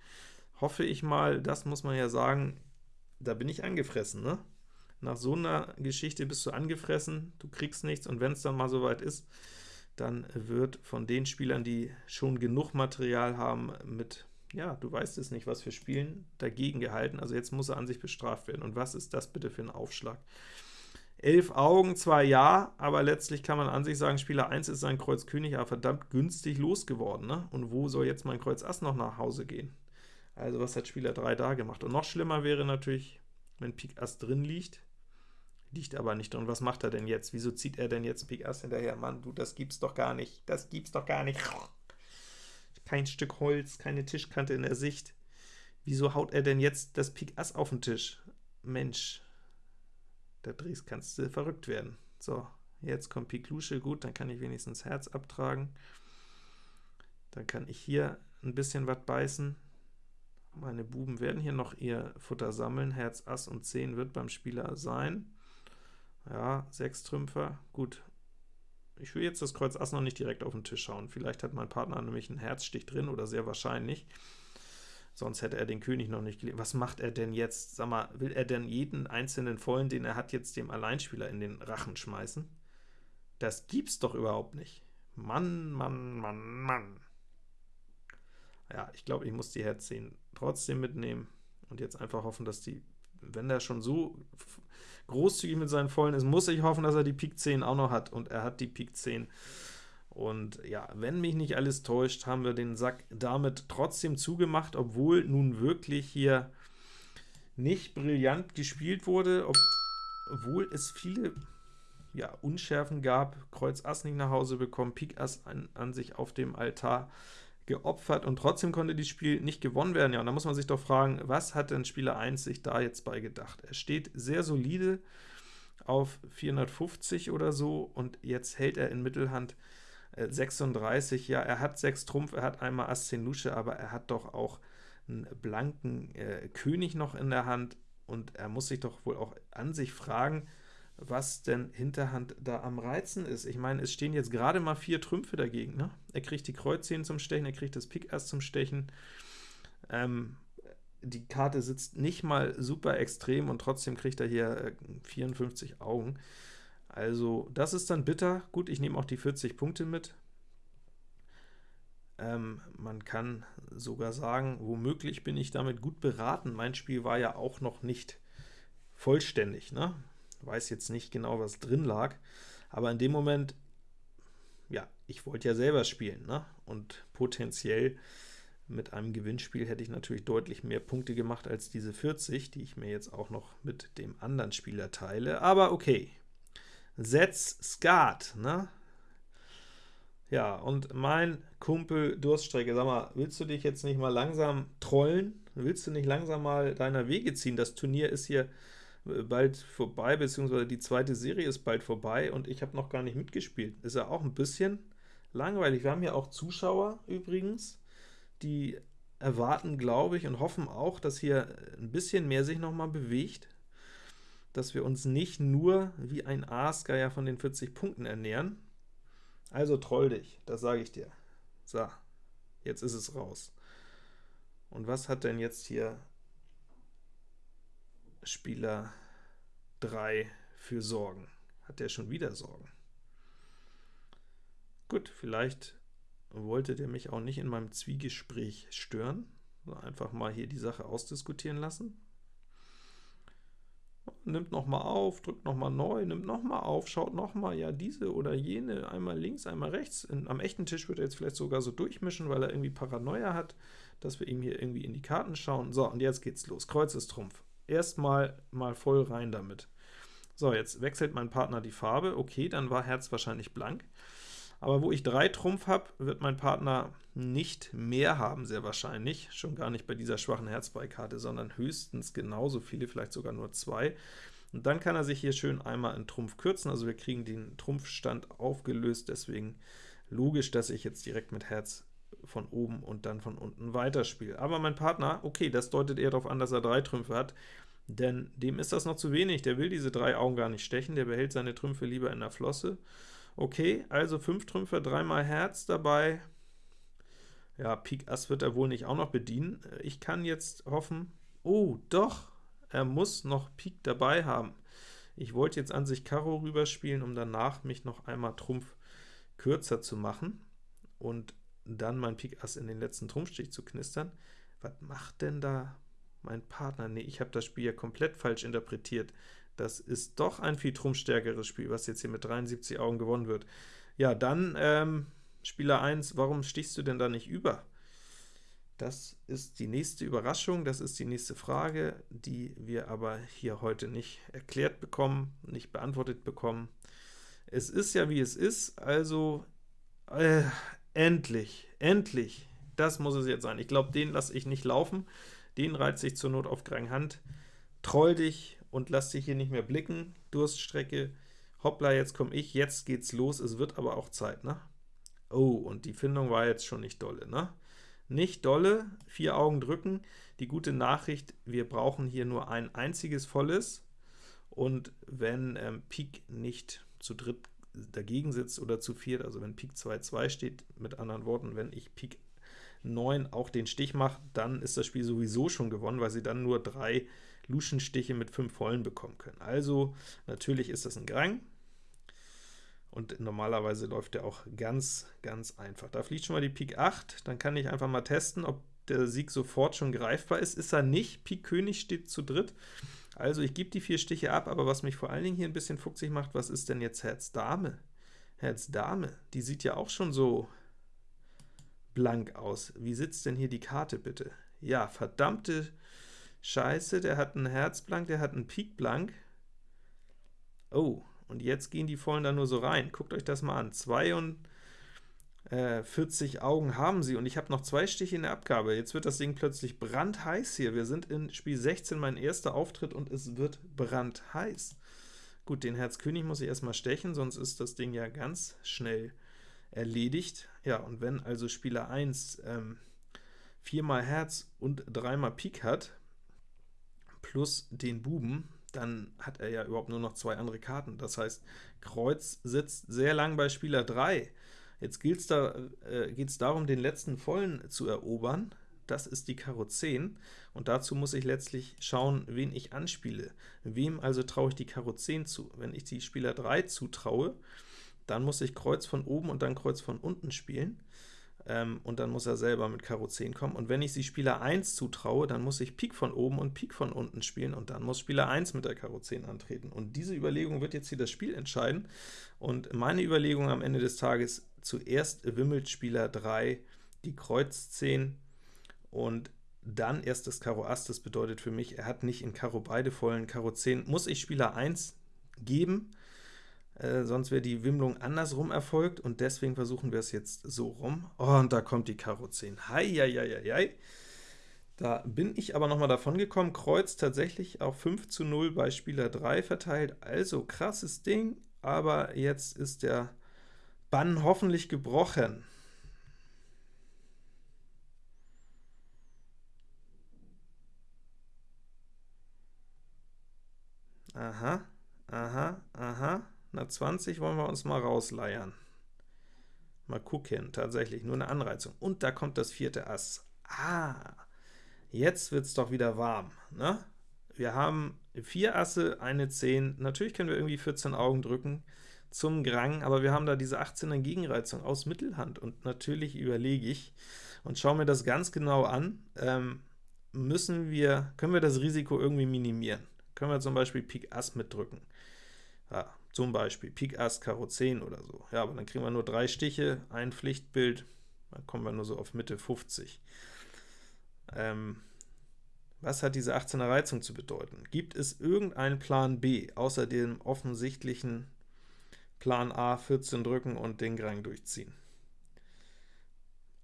Hoffe ich mal, das muss man ja sagen, da bin ich angefressen, ne? Nach so einer Geschichte bist du angefressen, du kriegst nichts, und wenn es dann mal soweit ist, dann wird von den Spielern, die schon genug Material haben, mit ja, du weißt es nicht, was für Spielen, dagegen gehalten, also jetzt muss er an sich bestraft werden. Und was ist das bitte für ein Aufschlag? Elf Augen, zwar ja, aber letztlich kann man an sich sagen, Spieler 1 ist sein Kreuz König, aber verdammt günstig losgeworden. Ne? Und wo soll jetzt mein Kreuz Ass noch nach Hause gehen? Also was hat Spieler 3 da gemacht? Und noch schlimmer wäre natürlich, wenn Pik Ass drin liegt, liegt aber nicht drin. Was macht er denn jetzt? Wieso zieht er denn jetzt Pik Ass hinterher? Mann, du, das gibt's doch gar nicht. Das gibt's doch gar nicht kein Stück Holz, keine Tischkante in der Sicht. Wieso haut er denn jetzt das Pik Ass auf den Tisch? Mensch, da drehst kannst du verrückt werden. So, jetzt kommt Pik Lusche, gut, dann kann ich wenigstens Herz abtragen. Dann kann ich hier ein bisschen was beißen. Meine Buben werden hier noch ihr Futter sammeln. Herz, Ass und 10 wird beim Spieler sein. Ja, 6 Trümpfer, gut, ich will jetzt das Kreuz Ass noch nicht direkt auf den Tisch schauen. Vielleicht hat mein Partner nämlich einen Herzstich drin, oder sehr wahrscheinlich. Sonst hätte er den König noch nicht gelegt. Was macht er denn jetzt? Sag mal, will er denn jeden einzelnen Vollen, den er hat, jetzt dem Alleinspieler in den Rachen schmeißen? Das gibt's doch überhaupt nicht. Mann, Mann, Mann, Mann. Ja, ich glaube, ich muss die Herz 10 trotzdem mitnehmen und jetzt einfach hoffen, dass die, wenn er schon so großzügig mit seinen Vollen ist, muss ich hoffen, dass er die Pik 10 auch noch hat, und er hat die Pik 10. Und ja, wenn mich nicht alles täuscht, haben wir den Sack damit trotzdem zugemacht, obwohl nun wirklich hier nicht brillant gespielt wurde, ob, obwohl es viele ja, Unschärfen gab, Kreuz Ass nicht nach Hause bekommen, Pik Ass an, an sich auf dem Altar geopfert und trotzdem konnte das Spiel nicht gewonnen werden. Ja, und da muss man sich doch fragen, was hat denn Spieler 1 sich da jetzt bei gedacht? Er steht sehr solide auf 450 oder so und jetzt hält er in Mittelhand 36. Äh, ja, er hat 6 Trumpf, er hat einmal Ass 10 Lusche, aber er hat doch auch einen blanken äh, König noch in der Hand, und er muss sich doch wohl auch an sich fragen, was denn Hinterhand da am Reizen ist. Ich meine, es stehen jetzt gerade mal vier Trümpfe dagegen. Ne? Er kriegt die Kreuz 10 zum Stechen, er kriegt das Pik Ass zum Stechen. Ähm, die Karte sitzt nicht mal super extrem, und trotzdem kriegt er hier äh, 54 Augen. Also das ist dann bitter. Gut, ich nehme auch die 40 Punkte mit. Ähm, man kann sogar sagen, womöglich bin ich damit gut beraten. Mein Spiel war ja auch noch nicht vollständig. Ne? Weiß jetzt nicht genau, was drin lag, aber in dem Moment, ja, ich wollte ja selber spielen, ne? und potenziell mit einem Gewinnspiel hätte ich natürlich deutlich mehr Punkte gemacht als diese 40, die ich mir jetzt auch noch mit dem anderen Spieler teile, aber okay. Setz Skat, ne? Ja, und mein Kumpel Durststrecke, sag mal, willst du dich jetzt nicht mal langsam trollen? Willst du nicht langsam mal deiner Wege ziehen? Das Turnier ist hier bald vorbei, beziehungsweise die zweite Serie ist bald vorbei, und ich habe noch gar nicht mitgespielt. Ist ja auch ein bisschen langweilig. Wir haben ja auch Zuschauer übrigens, die erwarten, glaube ich, und hoffen auch, dass hier ein bisschen mehr sich noch mal bewegt, dass wir uns nicht nur wie ein Aasgeier von den 40 Punkten ernähren, also troll dich, das sage ich dir. So, jetzt ist es raus. Und was hat denn jetzt hier Spieler 3 für Sorgen? Hat der schon wieder Sorgen? Gut, vielleicht wollte der mich auch nicht in meinem Zwiegespräch stören, einfach mal hier die Sache ausdiskutieren lassen nimmt noch mal auf, drückt noch mal neu, nimmt noch mal auf, schaut noch mal, ja, diese oder jene, einmal links, einmal rechts. In, am echten Tisch wird er jetzt vielleicht sogar so durchmischen, weil er irgendwie Paranoia hat, dass wir ihm hier irgendwie in die Karten schauen. So, und jetzt geht's los. Kreuz ist Trumpf. Erstmal mal voll rein damit. So, jetzt wechselt mein Partner die Farbe. Okay, dann war Herz wahrscheinlich blank. Aber wo ich drei Trumpf habe, wird mein Partner nicht mehr haben, sehr wahrscheinlich, schon gar nicht bei dieser schwachen Herzbeikarte, sondern höchstens genauso viele, vielleicht sogar nur zwei. Und dann kann er sich hier schön einmal in Trumpf kürzen, also wir kriegen den Trumpfstand aufgelöst, deswegen logisch, dass ich jetzt direkt mit Herz von oben und dann von unten weiterspiele. Aber mein Partner, okay, das deutet eher darauf an, dass er drei Trümpfe hat, denn dem ist das noch zu wenig, der will diese drei Augen gar nicht stechen, der behält seine Trümpfe lieber in der Flosse, Okay, also 5 Trümpfe, dreimal Herz dabei. Ja, Pik Ass wird er wohl nicht auch noch bedienen. Ich kann jetzt hoffen, oh, doch, er muss noch Pik dabei haben. Ich wollte jetzt an sich Karo rüberspielen, um danach mich noch einmal Trumpf kürzer zu machen und dann mein Pik Ass in den letzten Trumpfstich zu knistern. Was macht denn da mein Partner? Nee, ich habe das Spiel ja komplett falsch interpretiert. Das ist doch ein viel trumpfstärkeres Spiel, was jetzt hier mit 73 Augen gewonnen wird. Ja, dann ähm, Spieler 1, warum stichst du denn da nicht über? Das ist die nächste Überraschung, das ist die nächste Frage, die wir aber hier heute nicht erklärt bekommen, nicht beantwortet bekommen. Es ist ja, wie es ist, also äh, endlich, endlich, das muss es jetzt sein. Ich glaube, den lasse ich nicht laufen, den reizt ich zur Not auf Hand. Troll dich und lass dich hier nicht mehr blicken, Durststrecke, hoppla, jetzt komme ich, jetzt geht's los, es wird aber auch Zeit, ne? Oh, und die Findung war jetzt schon nicht dolle, ne? Nicht dolle, vier Augen drücken. Die gute Nachricht, wir brauchen hier nur ein einziges volles, und wenn ähm, Pik nicht zu dritt dagegen sitzt oder zu viert, also wenn Pik 2, 2 steht, mit anderen Worten, wenn ich Pik 9 auch den Stich mache, dann ist das Spiel sowieso schon gewonnen, weil sie dann nur drei Luschenstiche mit 5 vollen bekommen können. Also natürlich ist das ein Grang, und normalerweise läuft der auch ganz, ganz einfach. Da fliegt schon mal die Pik 8, dann kann ich einfach mal testen, ob der Sieg sofort schon greifbar ist. Ist er nicht, Pik König steht zu dritt, also ich gebe die vier Stiche ab, aber was mich vor allen Dingen hier ein bisschen fuchsig macht, was ist denn jetzt Herz Dame? Herz Dame, die sieht ja auch schon so blank aus. Wie sitzt denn hier die Karte bitte? Ja, verdammte Scheiße, der hat ein Herz blank, der hat ein Pik blank. Oh, und jetzt gehen die Vollen da nur so rein. Guckt euch das mal an. 42 Augen haben sie, und ich habe noch zwei Stiche in der Abgabe. Jetzt wird das Ding plötzlich brandheiß hier. Wir sind in Spiel 16, mein erster Auftritt, und es wird brandheiß. Gut, den Herz König muss ich erstmal stechen, sonst ist das Ding ja ganz schnell erledigt. Ja, und wenn also Spieler 1 ähm, viermal Herz und dreimal Pik hat, plus den Buben, dann hat er ja überhaupt nur noch zwei andere Karten. Das heißt, Kreuz sitzt sehr lang bei Spieler 3. Jetzt geht's da, äh, geht es darum, den letzten Vollen zu erobern. Das ist die Karo 10, und dazu muss ich letztlich schauen, wen ich anspiele. Wem also traue ich die Karo 10 zu? Wenn ich die Spieler 3 zutraue, dann muss ich Kreuz von oben und dann Kreuz von unten spielen ähm, und dann muss er selber mit Karo 10 kommen. Und wenn ich sie Spieler 1 zutraue, dann muss ich Pik von oben und Pik von unten spielen, und dann muss Spieler 1 mit der Karo 10 antreten. Und diese Überlegung wird jetzt hier das Spiel entscheiden, und meine Überlegung am Ende des Tages, zuerst wimmelt Spieler 3 die Kreuz 10, und dann erst das Karo Ass, das bedeutet für mich, er hat nicht in Karo beide vollen, Karo 10 muss ich Spieler 1 geben, äh, sonst wäre die Wimmlung andersrum erfolgt, und deswegen versuchen wir es jetzt so rum. Oh, und da kommt die Karo 10. Hei, Da bin ich aber noch mal davon gekommen, Kreuz tatsächlich auf 5 zu 0 bei Spieler 3 verteilt, also krasses Ding, aber jetzt ist der Bann hoffentlich gebrochen. Aha, aha, aha. Na, 20 wollen wir uns mal rausleiern. Mal gucken, tatsächlich, nur eine Anreizung. Und da kommt das vierte Ass. Ah, jetzt wird es doch wieder warm. Ne? Wir haben vier Asse, eine 10. Natürlich können wir irgendwie 14 Augen drücken zum Grang, aber wir haben da diese 18er Gegenreizung aus Mittelhand. Und natürlich überlege ich und schaue mir das ganz genau an, ähm, müssen wir, können wir das Risiko irgendwie minimieren? Können wir zum Beispiel Pik Ass mitdrücken? Ja, zum Beispiel Pik Ass, Karo 10 oder so. Ja, aber dann kriegen wir nur drei Stiche, ein Pflichtbild, dann kommen wir nur so auf Mitte 50. Ähm, was hat diese 18er Reizung zu bedeuten? Gibt es irgendeinen Plan B, außer dem offensichtlichen Plan A, 14 drücken und den Grang durchziehen?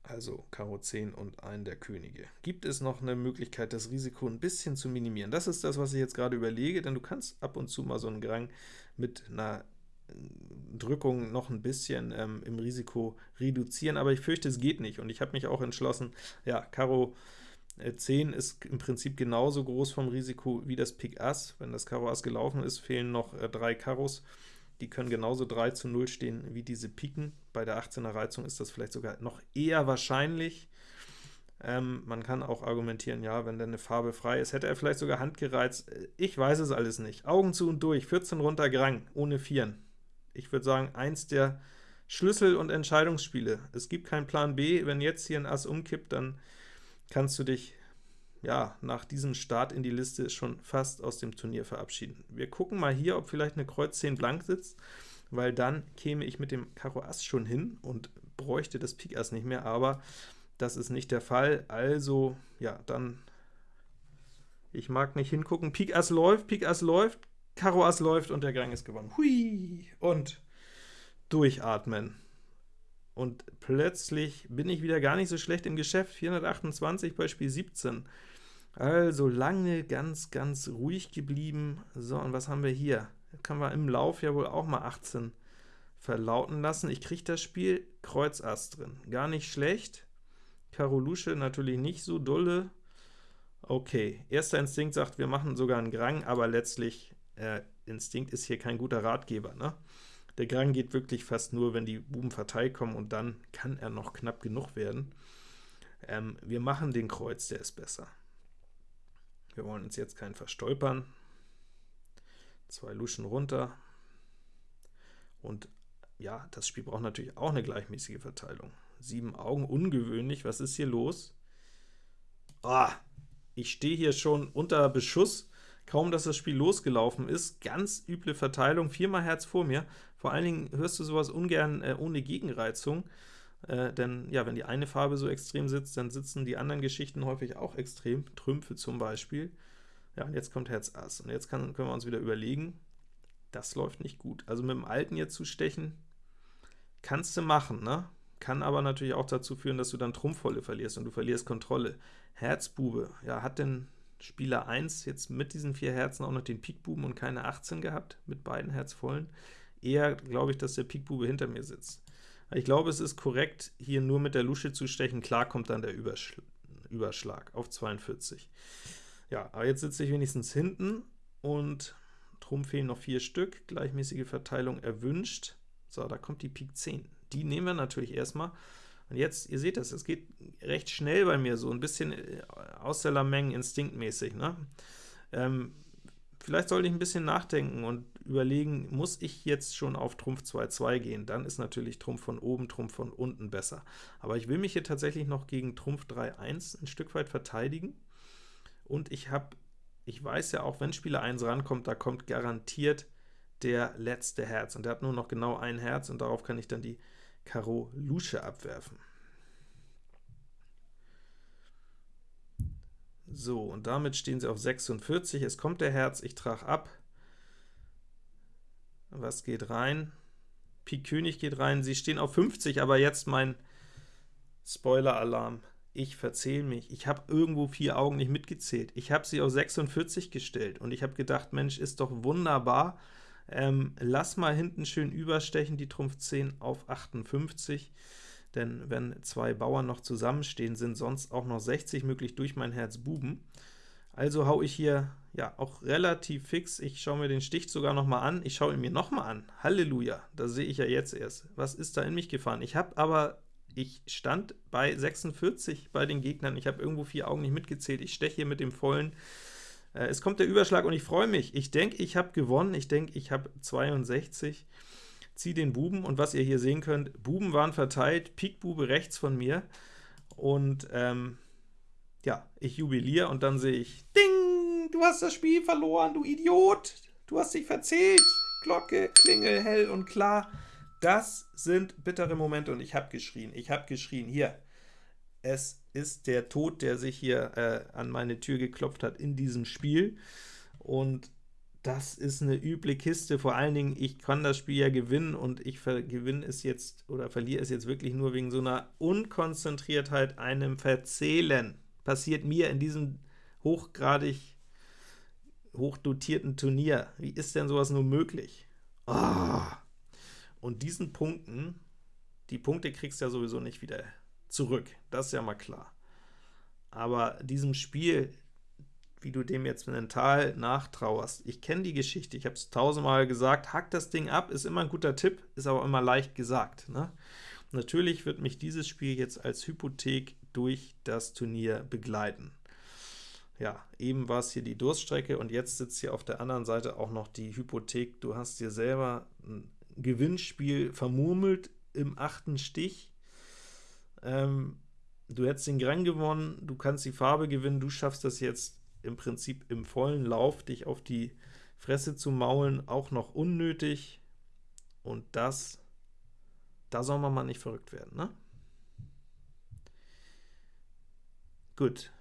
also Karo 10 und einen der Könige. Gibt es noch eine Möglichkeit, das Risiko ein bisschen zu minimieren? Das ist das, was ich jetzt gerade überlege, denn du kannst ab und zu mal so einen Grang mit einer äh, Drückung noch ein bisschen ähm, im Risiko reduzieren, aber ich fürchte, es geht nicht, und ich habe mich auch entschlossen, ja, Karo 10 äh, ist im Prinzip genauso groß vom Risiko wie das Pik Ass. Wenn das Karo Ass gelaufen ist, fehlen noch äh, drei Karos, die können genauso 3 zu 0 stehen wie diese Piken. Bei der 18er Reizung ist das vielleicht sogar noch eher wahrscheinlich. Ähm, man kann auch argumentieren, ja, wenn dann eine Farbe frei ist, hätte er vielleicht sogar Hand gereizt. Ich weiß es alles nicht. Augen zu und durch, 14 runter Grang, ohne Vieren. Ich würde sagen, eins der Schlüssel- und Entscheidungsspiele. Es gibt keinen Plan B. Wenn jetzt hier ein Ass umkippt, dann kannst du dich ja, nach diesem Start in die Liste schon fast aus dem Turnier verabschieden. Wir gucken mal hier, ob vielleicht eine Kreuz 10 blank sitzt, weil dann käme ich mit dem Karo Ass schon hin und bräuchte das Pik Ass nicht mehr, aber das ist nicht der Fall, also ja, dann ich mag nicht hingucken, Pik Ass läuft, Pik Ass läuft, Karo Ass läuft und der Gang ist gewonnen. Hui! Und durchatmen. Und plötzlich bin ich wieder gar nicht so schlecht im Geschäft, 428 bei Spiel 17. Also lange ganz, ganz ruhig geblieben. So, und was haben wir hier? Können wir im Lauf ja wohl auch mal 18 verlauten lassen. Ich kriege das Spiel Kreuz Ass drin. Gar nicht schlecht. Karo Lusche natürlich nicht so dolle. Okay, erster Instinkt sagt, wir machen sogar einen Grang, aber letztlich, äh, Instinkt ist hier kein guter Ratgeber. Ne? Der Grang geht wirklich fast nur, wenn die Buben verteilt kommen, und dann kann er noch knapp genug werden. Ähm, wir machen den Kreuz, der ist besser. Wir wollen uns jetzt keinen verstolpern. Zwei Luschen runter. Und ja, das Spiel braucht natürlich auch eine gleichmäßige Verteilung. Sieben Augen, ungewöhnlich. Was ist hier los? Ah, ich stehe hier schon unter Beschuss. Kaum, dass das Spiel losgelaufen ist. Ganz üble Verteilung, viermal Herz vor mir. Vor allen Dingen hörst du sowas ungern äh, ohne Gegenreizung. Äh, denn ja, wenn die eine Farbe so extrem sitzt, dann sitzen die anderen Geschichten häufig auch extrem, Trümpfe zum Beispiel. Ja, und jetzt kommt Herz Ass. Und jetzt kann, können wir uns wieder überlegen, das läuft nicht gut. Also mit dem Alten jetzt zu stechen, kannst du machen, ne? Kann aber natürlich auch dazu führen, dass du dann Trumpfvolle verlierst und du verlierst Kontrolle. Herzbube, ja, hat denn Spieler 1 jetzt mit diesen vier Herzen auch noch den Pikbuben und keine 18 gehabt, mit beiden Herzvollen? Eher glaube ich, dass der Pikbube hinter mir sitzt. Ich glaube, es ist korrekt, hier nur mit der Lusche zu stechen. Klar kommt dann der Übersch Überschlag auf 42. Ja, aber jetzt sitze ich wenigstens hinten und Trumpf fehlen noch vier Stück, gleichmäßige Verteilung erwünscht. So, da kommt die Pik 10. Die nehmen wir natürlich erstmal. Und jetzt, ihr seht das, es geht recht schnell bei mir, so ein bisschen äh, aus der Lameng instinktmäßig. Ne? Ähm, vielleicht sollte ich ein bisschen nachdenken und überlegen, muss ich jetzt schon auf Trumpf 2-2 gehen? Dann ist natürlich Trumpf von oben, Trumpf von unten besser. Aber ich will mich hier tatsächlich noch gegen Trumpf 3-1 ein Stück weit verteidigen. Und ich habe, ich weiß ja auch, wenn Spieler 1 rankommt, da kommt garantiert der letzte Herz. Und der hat nur noch genau ein Herz, und darauf kann ich dann die Karo Lusche abwerfen. So, und damit stehen sie auf 46. Es kommt der Herz, ich trage ab. Was geht rein? Pik König geht rein. Sie stehen auf 50, aber jetzt mein Spoiler-Alarm. Ich verzähle mich. Ich habe irgendwo vier Augen nicht mitgezählt. Ich habe sie auf 46 gestellt, und ich habe gedacht, Mensch, ist doch wunderbar. Ähm, lass mal hinten schön überstechen, die Trumpf 10 auf 58, denn wenn zwei Bauern noch zusammenstehen, sind sonst auch noch 60 möglich durch mein Herz Buben. Also hau ich hier ja auch relativ fix, ich schaue mir den Stich sogar noch mal an, ich schaue ihn mir noch mal an, Halleluja, da sehe ich ja jetzt erst, was ist da in mich gefahren? Ich habe aber, ich stand bei 46 bei den Gegnern, ich habe irgendwo vier Augen nicht mitgezählt, ich steche hier mit dem vollen, äh, es kommt der Überschlag und ich freue mich. Ich denke, ich habe gewonnen. Ich denke, ich habe 62. Ziehe den Buben und was ihr hier sehen könnt, Buben waren verteilt, Pikbube rechts von mir und ähm, ja, ich jubiliere und dann sehe ich, Ding, du hast das Spiel verloren, du Idiot, du hast dich verzählt, Glocke, Klingel, hell und klar. Das sind bittere Momente und ich habe geschrien, ich habe geschrien, hier, es ist der Tod, der sich hier äh, an meine Tür geklopft hat in diesem Spiel. Und das ist eine üble Kiste, vor allen Dingen, ich kann das Spiel ja gewinnen, und ich gewinne es jetzt, oder verliere es jetzt wirklich nur wegen so einer Unkonzentriertheit, einem Verzählen. Passiert mir in diesem hochgradig hochdotierten Turnier. Wie ist denn sowas nur möglich? Oh. Und diesen Punkten, die Punkte kriegst du ja sowieso nicht wieder zurück, das ist ja mal klar. Aber diesem Spiel, wie du dem jetzt mental nachtrauerst, ich kenne die Geschichte, ich habe es tausendmal gesagt, hack das Ding ab, ist immer ein guter Tipp, ist aber immer leicht gesagt. Ne? Natürlich wird mich dieses Spiel jetzt als Hypothek durch das Turnier begleiten. Ja, eben war es hier die Durststrecke, und jetzt sitzt hier auf der anderen Seite auch noch die Hypothek. Du hast dir selber ein Gewinnspiel vermurmelt im achten Stich, ähm, du hättest den Grand gewonnen, du kannst die Farbe gewinnen, du schaffst das jetzt im Prinzip im vollen Lauf, dich auf die Fresse zu maulen, auch noch unnötig, und das, da soll man mal nicht verrückt werden, ne? Gut,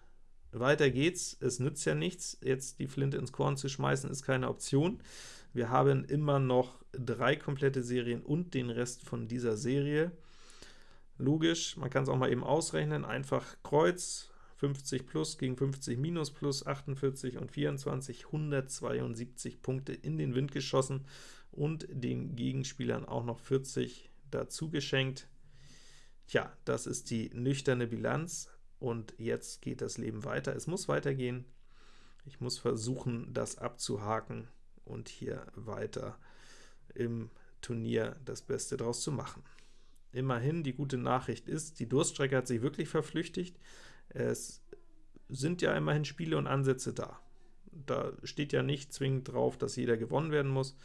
weiter geht's. Es nützt ja nichts, jetzt die Flinte ins Korn zu schmeißen, ist keine Option. Wir haben immer noch drei komplette Serien und den Rest von dieser Serie. Logisch, man kann es auch mal eben ausrechnen, einfach Kreuz, 50 plus gegen 50 minus plus 48 und 24, 172 Punkte in den Wind geschossen und den Gegenspielern auch noch 40 dazu geschenkt. Tja, das ist die nüchterne Bilanz, und jetzt geht das Leben weiter. Es muss weitergehen. Ich muss versuchen, das abzuhaken und hier weiter im Turnier das Beste draus zu machen. Immerhin, die gute Nachricht ist, die Durststrecke hat sich wirklich verflüchtigt. Es sind ja immerhin Spiele und Ansätze da. Da steht ja nicht zwingend drauf, dass jeder gewonnen werden muss,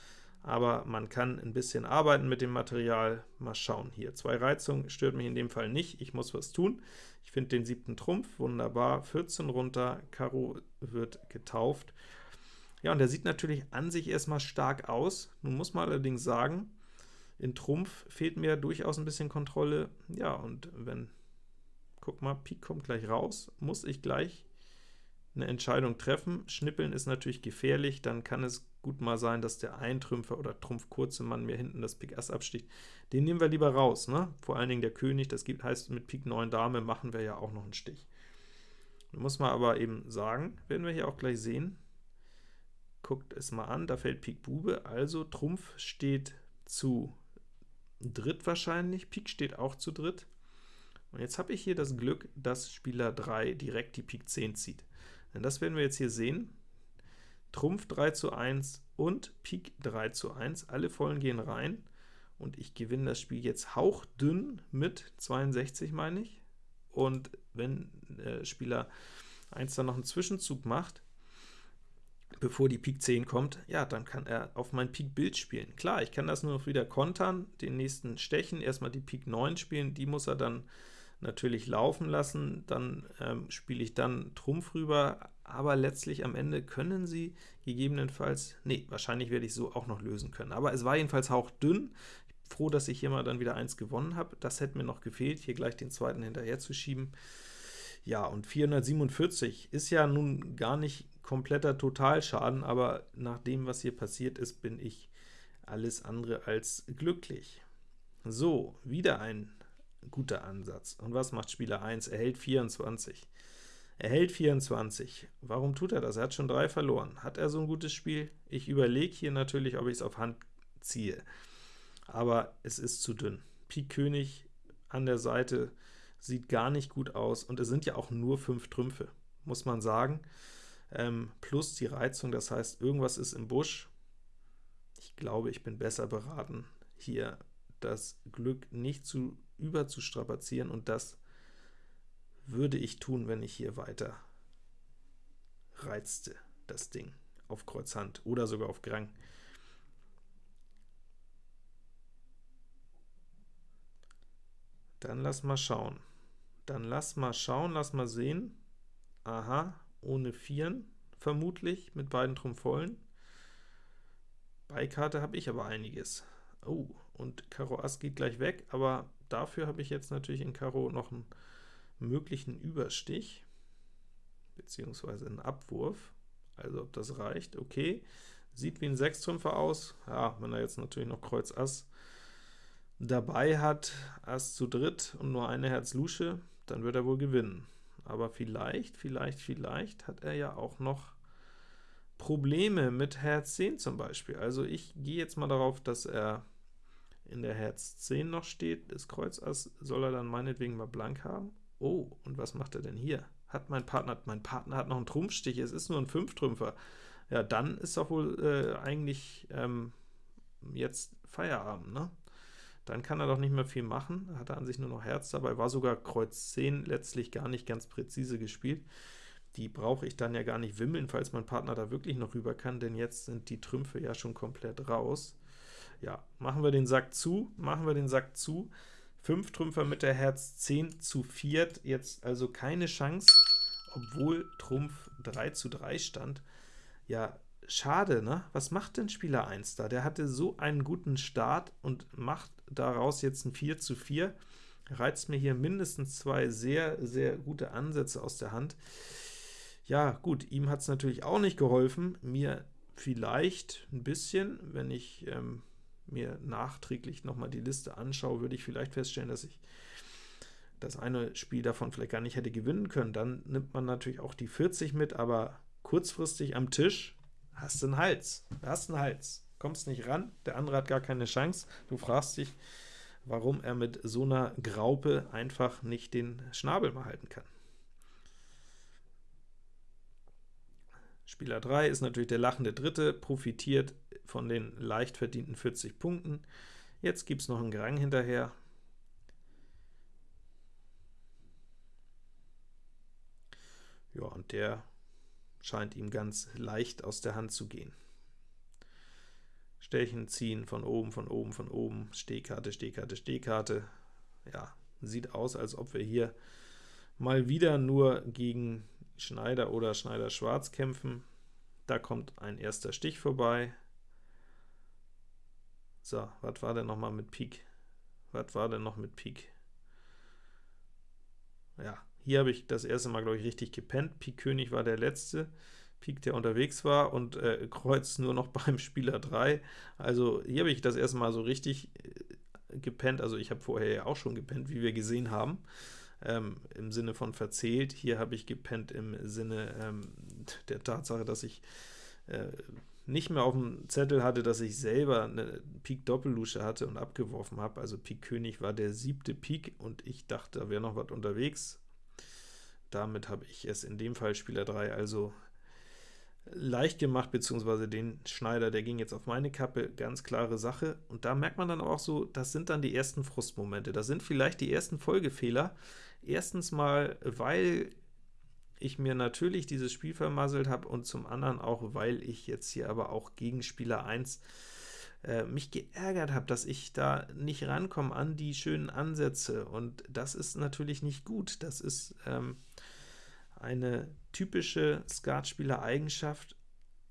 aber man kann ein bisschen arbeiten mit dem Material. Mal schauen hier. Zwei Reizungen stört mich in dem Fall nicht, ich muss was tun. Ich finde den siebten Trumpf wunderbar, 14 runter, Karo wird getauft. Ja, und der sieht natürlich an sich erstmal stark aus. Nun muss man allerdings sagen, in Trumpf fehlt mir durchaus ein bisschen Kontrolle. Ja, und wenn, guck mal, Pik kommt gleich raus, muss ich gleich eine Entscheidung treffen. Schnippeln ist natürlich gefährlich, dann kann es gut mal sein, dass der Eintrümpfer oder Trumpf kurze Mann mir hinten das Pik Ass absticht. Den nehmen wir lieber raus, ne? vor allen Dingen der König, das gibt, heißt, mit Pik 9 Dame machen wir ja auch noch einen Stich. Muss man aber eben sagen, werden wir hier auch gleich sehen, guckt es mal an, da fällt Pik Bube, also Trumpf steht zu dritt wahrscheinlich, Pik steht auch zu dritt, Und jetzt habe ich hier das Glück, dass Spieler 3 direkt die Pik 10 zieht. Denn das werden wir jetzt hier sehen. Trumpf 3 zu 1 und Pik 3 zu 1, alle Vollen gehen rein, und ich gewinne das Spiel jetzt hauchdünn mit 62, meine ich. Und wenn äh, Spieler 1 dann noch einen Zwischenzug macht, bevor die Pik 10 kommt, ja, dann kann er auf mein Pik Bild spielen. Klar, ich kann das nur noch wieder kontern, den nächsten stechen, erstmal die Pik 9 spielen, die muss er dann natürlich laufen lassen, dann ähm, spiele ich dann Trumpf rüber, aber letztlich am Ende können sie gegebenenfalls, nee, wahrscheinlich werde ich so auch noch lösen können, aber es war jedenfalls hauchdünn, froh, dass ich hier mal dann wieder eins gewonnen habe, das hätte mir noch gefehlt, hier gleich den zweiten hinterher zu schieben. Ja, und 447 ist ja nun gar nicht kompletter Totalschaden, aber nach dem, was hier passiert ist, bin ich alles andere als glücklich. So, wieder ein guter Ansatz. Und was macht Spieler 1? Er hält 24. Er hält 24. Warum tut er das? Er hat schon drei verloren. Hat er so ein gutes Spiel? Ich überlege hier natürlich, ob ich es auf Hand ziehe. Aber es ist zu dünn. Pik König an der Seite sieht gar nicht gut aus, und es sind ja auch nur fünf Trümpfe, muss man sagen, ähm, plus die Reizung, das heißt, irgendwas ist im Busch. Ich glaube, ich bin besser beraten, hier das Glück nicht zu überzustrapazieren, und das würde ich tun, wenn ich hier weiter reizte, das Ding, auf Kreuz Hand oder sogar auf Grang. Dann lass mal schauen. Dann lass mal schauen, lass mal sehen. Aha, ohne Vieren, vermutlich, mit beiden Trumpf-Vollen. Beikarte habe ich aber einiges. Oh, und Karo Ass geht gleich weg, aber dafür habe ich jetzt natürlich in Karo noch einen möglichen Überstich, beziehungsweise einen Abwurf. Also ob das reicht, okay. Sieht wie ein Sechstrümpfer aus. Ja, wenn er jetzt natürlich noch Kreuz Ass dabei hat, Ass zu dritt und nur eine Herz-Lusche, dann wird er wohl gewinnen. Aber vielleicht, vielleicht, vielleicht hat er ja auch noch Probleme mit Herz 10 zum Beispiel. Also ich gehe jetzt mal darauf, dass er in der Herz 10 noch steht, das Kreuz Ass soll er dann meinetwegen mal blank haben. Oh, und was macht er denn hier? Hat mein Partner, mein Partner hat noch einen Trumpfstich, es ist nur ein Fünftrümpfer. Ja, dann ist doch wohl äh, eigentlich ähm, jetzt Feierabend, ne? dann kann er doch nicht mehr viel machen, hat er an sich nur noch Herz dabei, war sogar Kreuz 10 letztlich gar nicht ganz präzise gespielt. Die brauche ich dann ja gar nicht wimmeln, falls mein Partner da wirklich noch rüber kann, denn jetzt sind die Trümpfe ja schon komplett raus. Ja, machen wir den Sack zu, machen wir den Sack zu. 5 Trümpfer mit der Herz 10 zu 4, jetzt also keine Chance, obwohl Trumpf 3 zu 3 stand. Ja, schade, ne? Was macht denn Spieler 1 da? Der hatte so einen guten Start und macht daraus jetzt ein 4 zu 4. Reizt mir hier mindestens zwei sehr, sehr gute Ansätze aus der Hand. Ja, gut, ihm hat es natürlich auch nicht geholfen, mir vielleicht ein bisschen, wenn ich ähm, mir nachträglich nochmal die Liste anschaue, würde ich vielleicht feststellen, dass ich das eine Spiel davon vielleicht gar nicht hätte gewinnen können. Dann nimmt man natürlich auch die 40 mit, aber kurzfristig am Tisch hast du einen Hals, hast einen Hals, kommst nicht ran, der andere hat gar keine Chance, du fragst dich, warum er mit so einer Graupe einfach nicht den Schnabel mal halten kann. Spieler 3 ist natürlich der lachende Dritte, profitiert von den leicht verdienten 40 Punkten. Jetzt gibt es noch einen Grang hinterher. Ja, und der scheint ihm ganz leicht aus der Hand zu gehen. Stellchen ziehen von oben, von oben, von oben, Stehkarte, Stehkarte, Stehkarte. Ja, sieht aus, als ob wir hier mal wieder nur gegen Schneider oder Schneider-Schwarz kämpfen. Da kommt ein erster Stich vorbei. So, was war denn noch mal mit Pik? Was war denn noch mit Pik? Ja, hier habe ich das erste Mal, glaube ich, richtig gepennt. Pik König war der letzte Pik, der unterwegs war, und äh, Kreuz nur noch [laughs] beim Spieler 3. Also hier habe ich das erste Mal so richtig äh, gepennt. Also ich habe vorher ja auch schon gepennt, wie wir gesehen haben, ähm, im Sinne von verzählt. Hier habe ich gepennt im Sinne ähm, der Tatsache, dass ich äh, nicht mehr auf dem Zettel hatte, dass ich selber eine Pik-Doppellusche hatte und abgeworfen habe. Also Pik König war der siebte Pik und ich dachte, da wäre noch was unterwegs. Damit habe ich es in dem Fall Spieler 3 also leicht gemacht, beziehungsweise den Schneider, der ging jetzt auf meine Kappe, ganz klare Sache. Und da merkt man dann auch so, das sind dann die ersten Frustmomente. Das sind vielleicht die ersten Folgefehler. Erstens mal, weil ich mir natürlich dieses Spiel vermasselt habe und zum anderen auch, weil ich jetzt hier aber auch gegen Spieler 1 äh, mich geärgert habe, dass ich da nicht rankomme an die schönen Ansätze und das ist natürlich nicht gut. Das ist ähm, eine typische Skatspieler-Eigenschaft,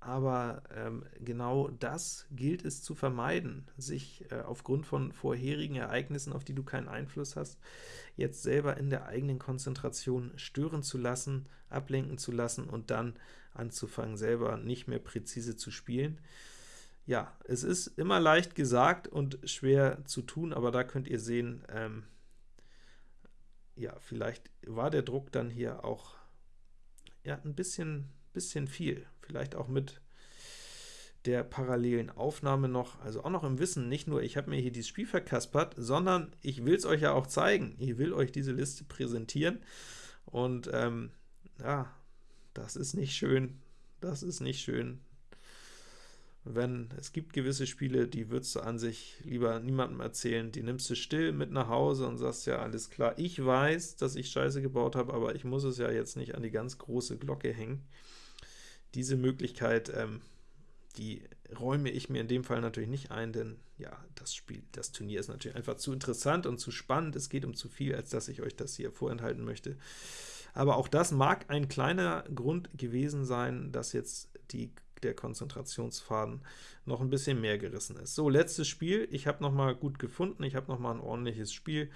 aber ähm, genau das gilt es zu vermeiden, sich äh, aufgrund von vorherigen Ereignissen, auf die du keinen Einfluss hast, jetzt selber in der eigenen Konzentration stören zu lassen, ablenken zu lassen und dann anzufangen, selber nicht mehr präzise zu spielen. Ja, es ist immer leicht gesagt und schwer zu tun, aber da könnt ihr sehen, ähm, ja, vielleicht war der Druck dann hier auch ja, ein bisschen, bisschen viel. Vielleicht auch mit der parallelen Aufnahme noch, also auch noch im Wissen, nicht nur, ich habe mir hier dieses Spiel verkaspert, sondern ich will es euch ja auch zeigen. Ich will euch diese Liste präsentieren und ähm, ja, das ist nicht schön, das ist nicht schön. Wenn es gibt gewisse Spiele, die würdest du an sich lieber niemandem erzählen, die nimmst du still mit nach Hause und sagst, ja, alles klar, ich weiß, dass ich Scheiße gebaut habe, aber ich muss es ja jetzt nicht an die ganz große Glocke hängen. Diese Möglichkeit, ähm, die räume ich mir in dem Fall natürlich nicht ein, denn ja, das Spiel, das Turnier ist natürlich einfach zu interessant und zu spannend, es geht um zu viel, als dass ich euch das hier vorenthalten möchte. Aber auch das mag ein kleiner Grund gewesen sein, dass jetzt die der Konzentrationsfaden noch ein bisschen mehr gerissen ist. So, letztes Spiel. Ich habe noch mal gut gefunden, ich habe noch mal ein ordentliches Spiel.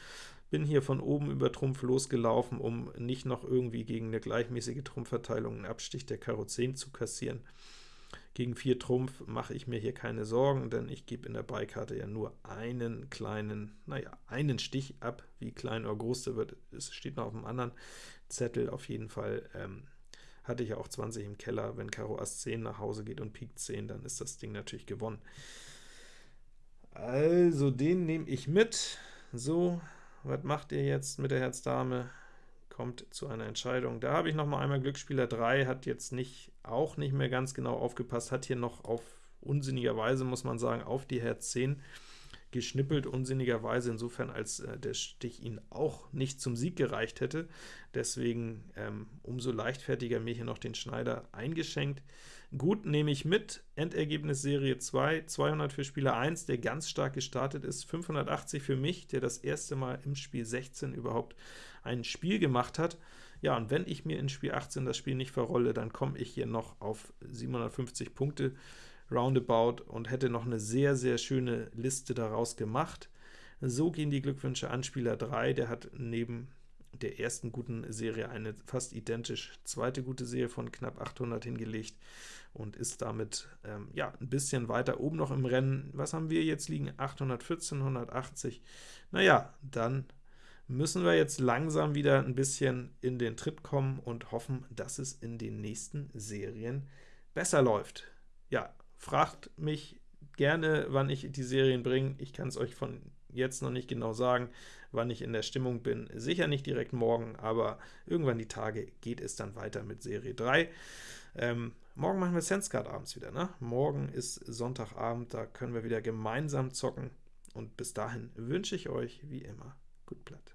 Bin hier von oben über Trumpf losgelaufen, um nicht noch irgendwie gegen eine gleichmäßige Trumpfverteilung einen Abstich der Karo 10 zu kassieren. Gegen 4 Trumpf mache ich mir hier keine Sorgen, denn ich gebe in der Beikarte ja nur einen kleinen, naja, einen Stich ab. Wie klein oder groß der wird, es steht noch auf dem anderen Zettel auf jeden Fall. Ähm, hatte ich auch 20 im Keller. Wenn Karo Ass 10 nach Hause geht und Pik 10, dann ist das Ding natürlich gewonnen. Also, den nehme ich mit. So, was macht ihr jetzt mit der Herz-Dame? Kommt zu einer Entscheidung. Da habe ich noch mal einmal Glücksspieler 3, hat jetzt nicht, auch nicht mehr ganz genau aufgepasst, hat hier noch auf unsinnigerweise, muss man sagen, auf die Herz 10 geschnippelt, unsinnigerweise, insofern als äh, der Stich ihn auch nicht zum Sieg gereicht hätte. Deswegen ähm, umso leichtfertiger mir hier noch den Schneider eingeschenkt. Gut, nehme ich mit, Endergebnis Serie 2, 200 für Spieler 1, der ganz stark gestartet ist, 580 für mich, der das erste Mal im Spiel 16 überhaupt ein Spiel gemacht hat. Ja, und wenn ich mir in Spiel 18 das Spiel nicht verrolle, dann komme ich hier noch auf 750 Punkte roundabout und hätte noch eine sehr, sehr schöne Liste daraus gemacht. So gehen die Glückwünsche an Spieler 3, der hat neben der ersten guten Serie eine fast identisch zweite gute Serie von knapp 800 hingelegt und ist damit ähm, ja, ein bisschen weiter oben noch im Rennen. Was haben wir jetzt liegen? 814, 180. Naja, dann müssen wir jetzt langsam wieder ein bisschen in den Tritt kommen und hoffen, dass es in den nächsten Serien besser läuft. Ja, Fragt mich gerne, wann ich die Serien bringe. Ich kann es euch von jetzt noch nicht genau sagen, wann ich in der Stimmung bin. Sicher nicht direkt morgen, aber irgendwann die Tage geht es dann weiter mit Serie 3. Ähm, morgen machen wir SenseCard abends wieder. Ne? Morgen ist Sonntagabend, da können wir wieder gemeinsam zocken. Und bis dahin wünsche ich euch, wie immer, gut Blatt.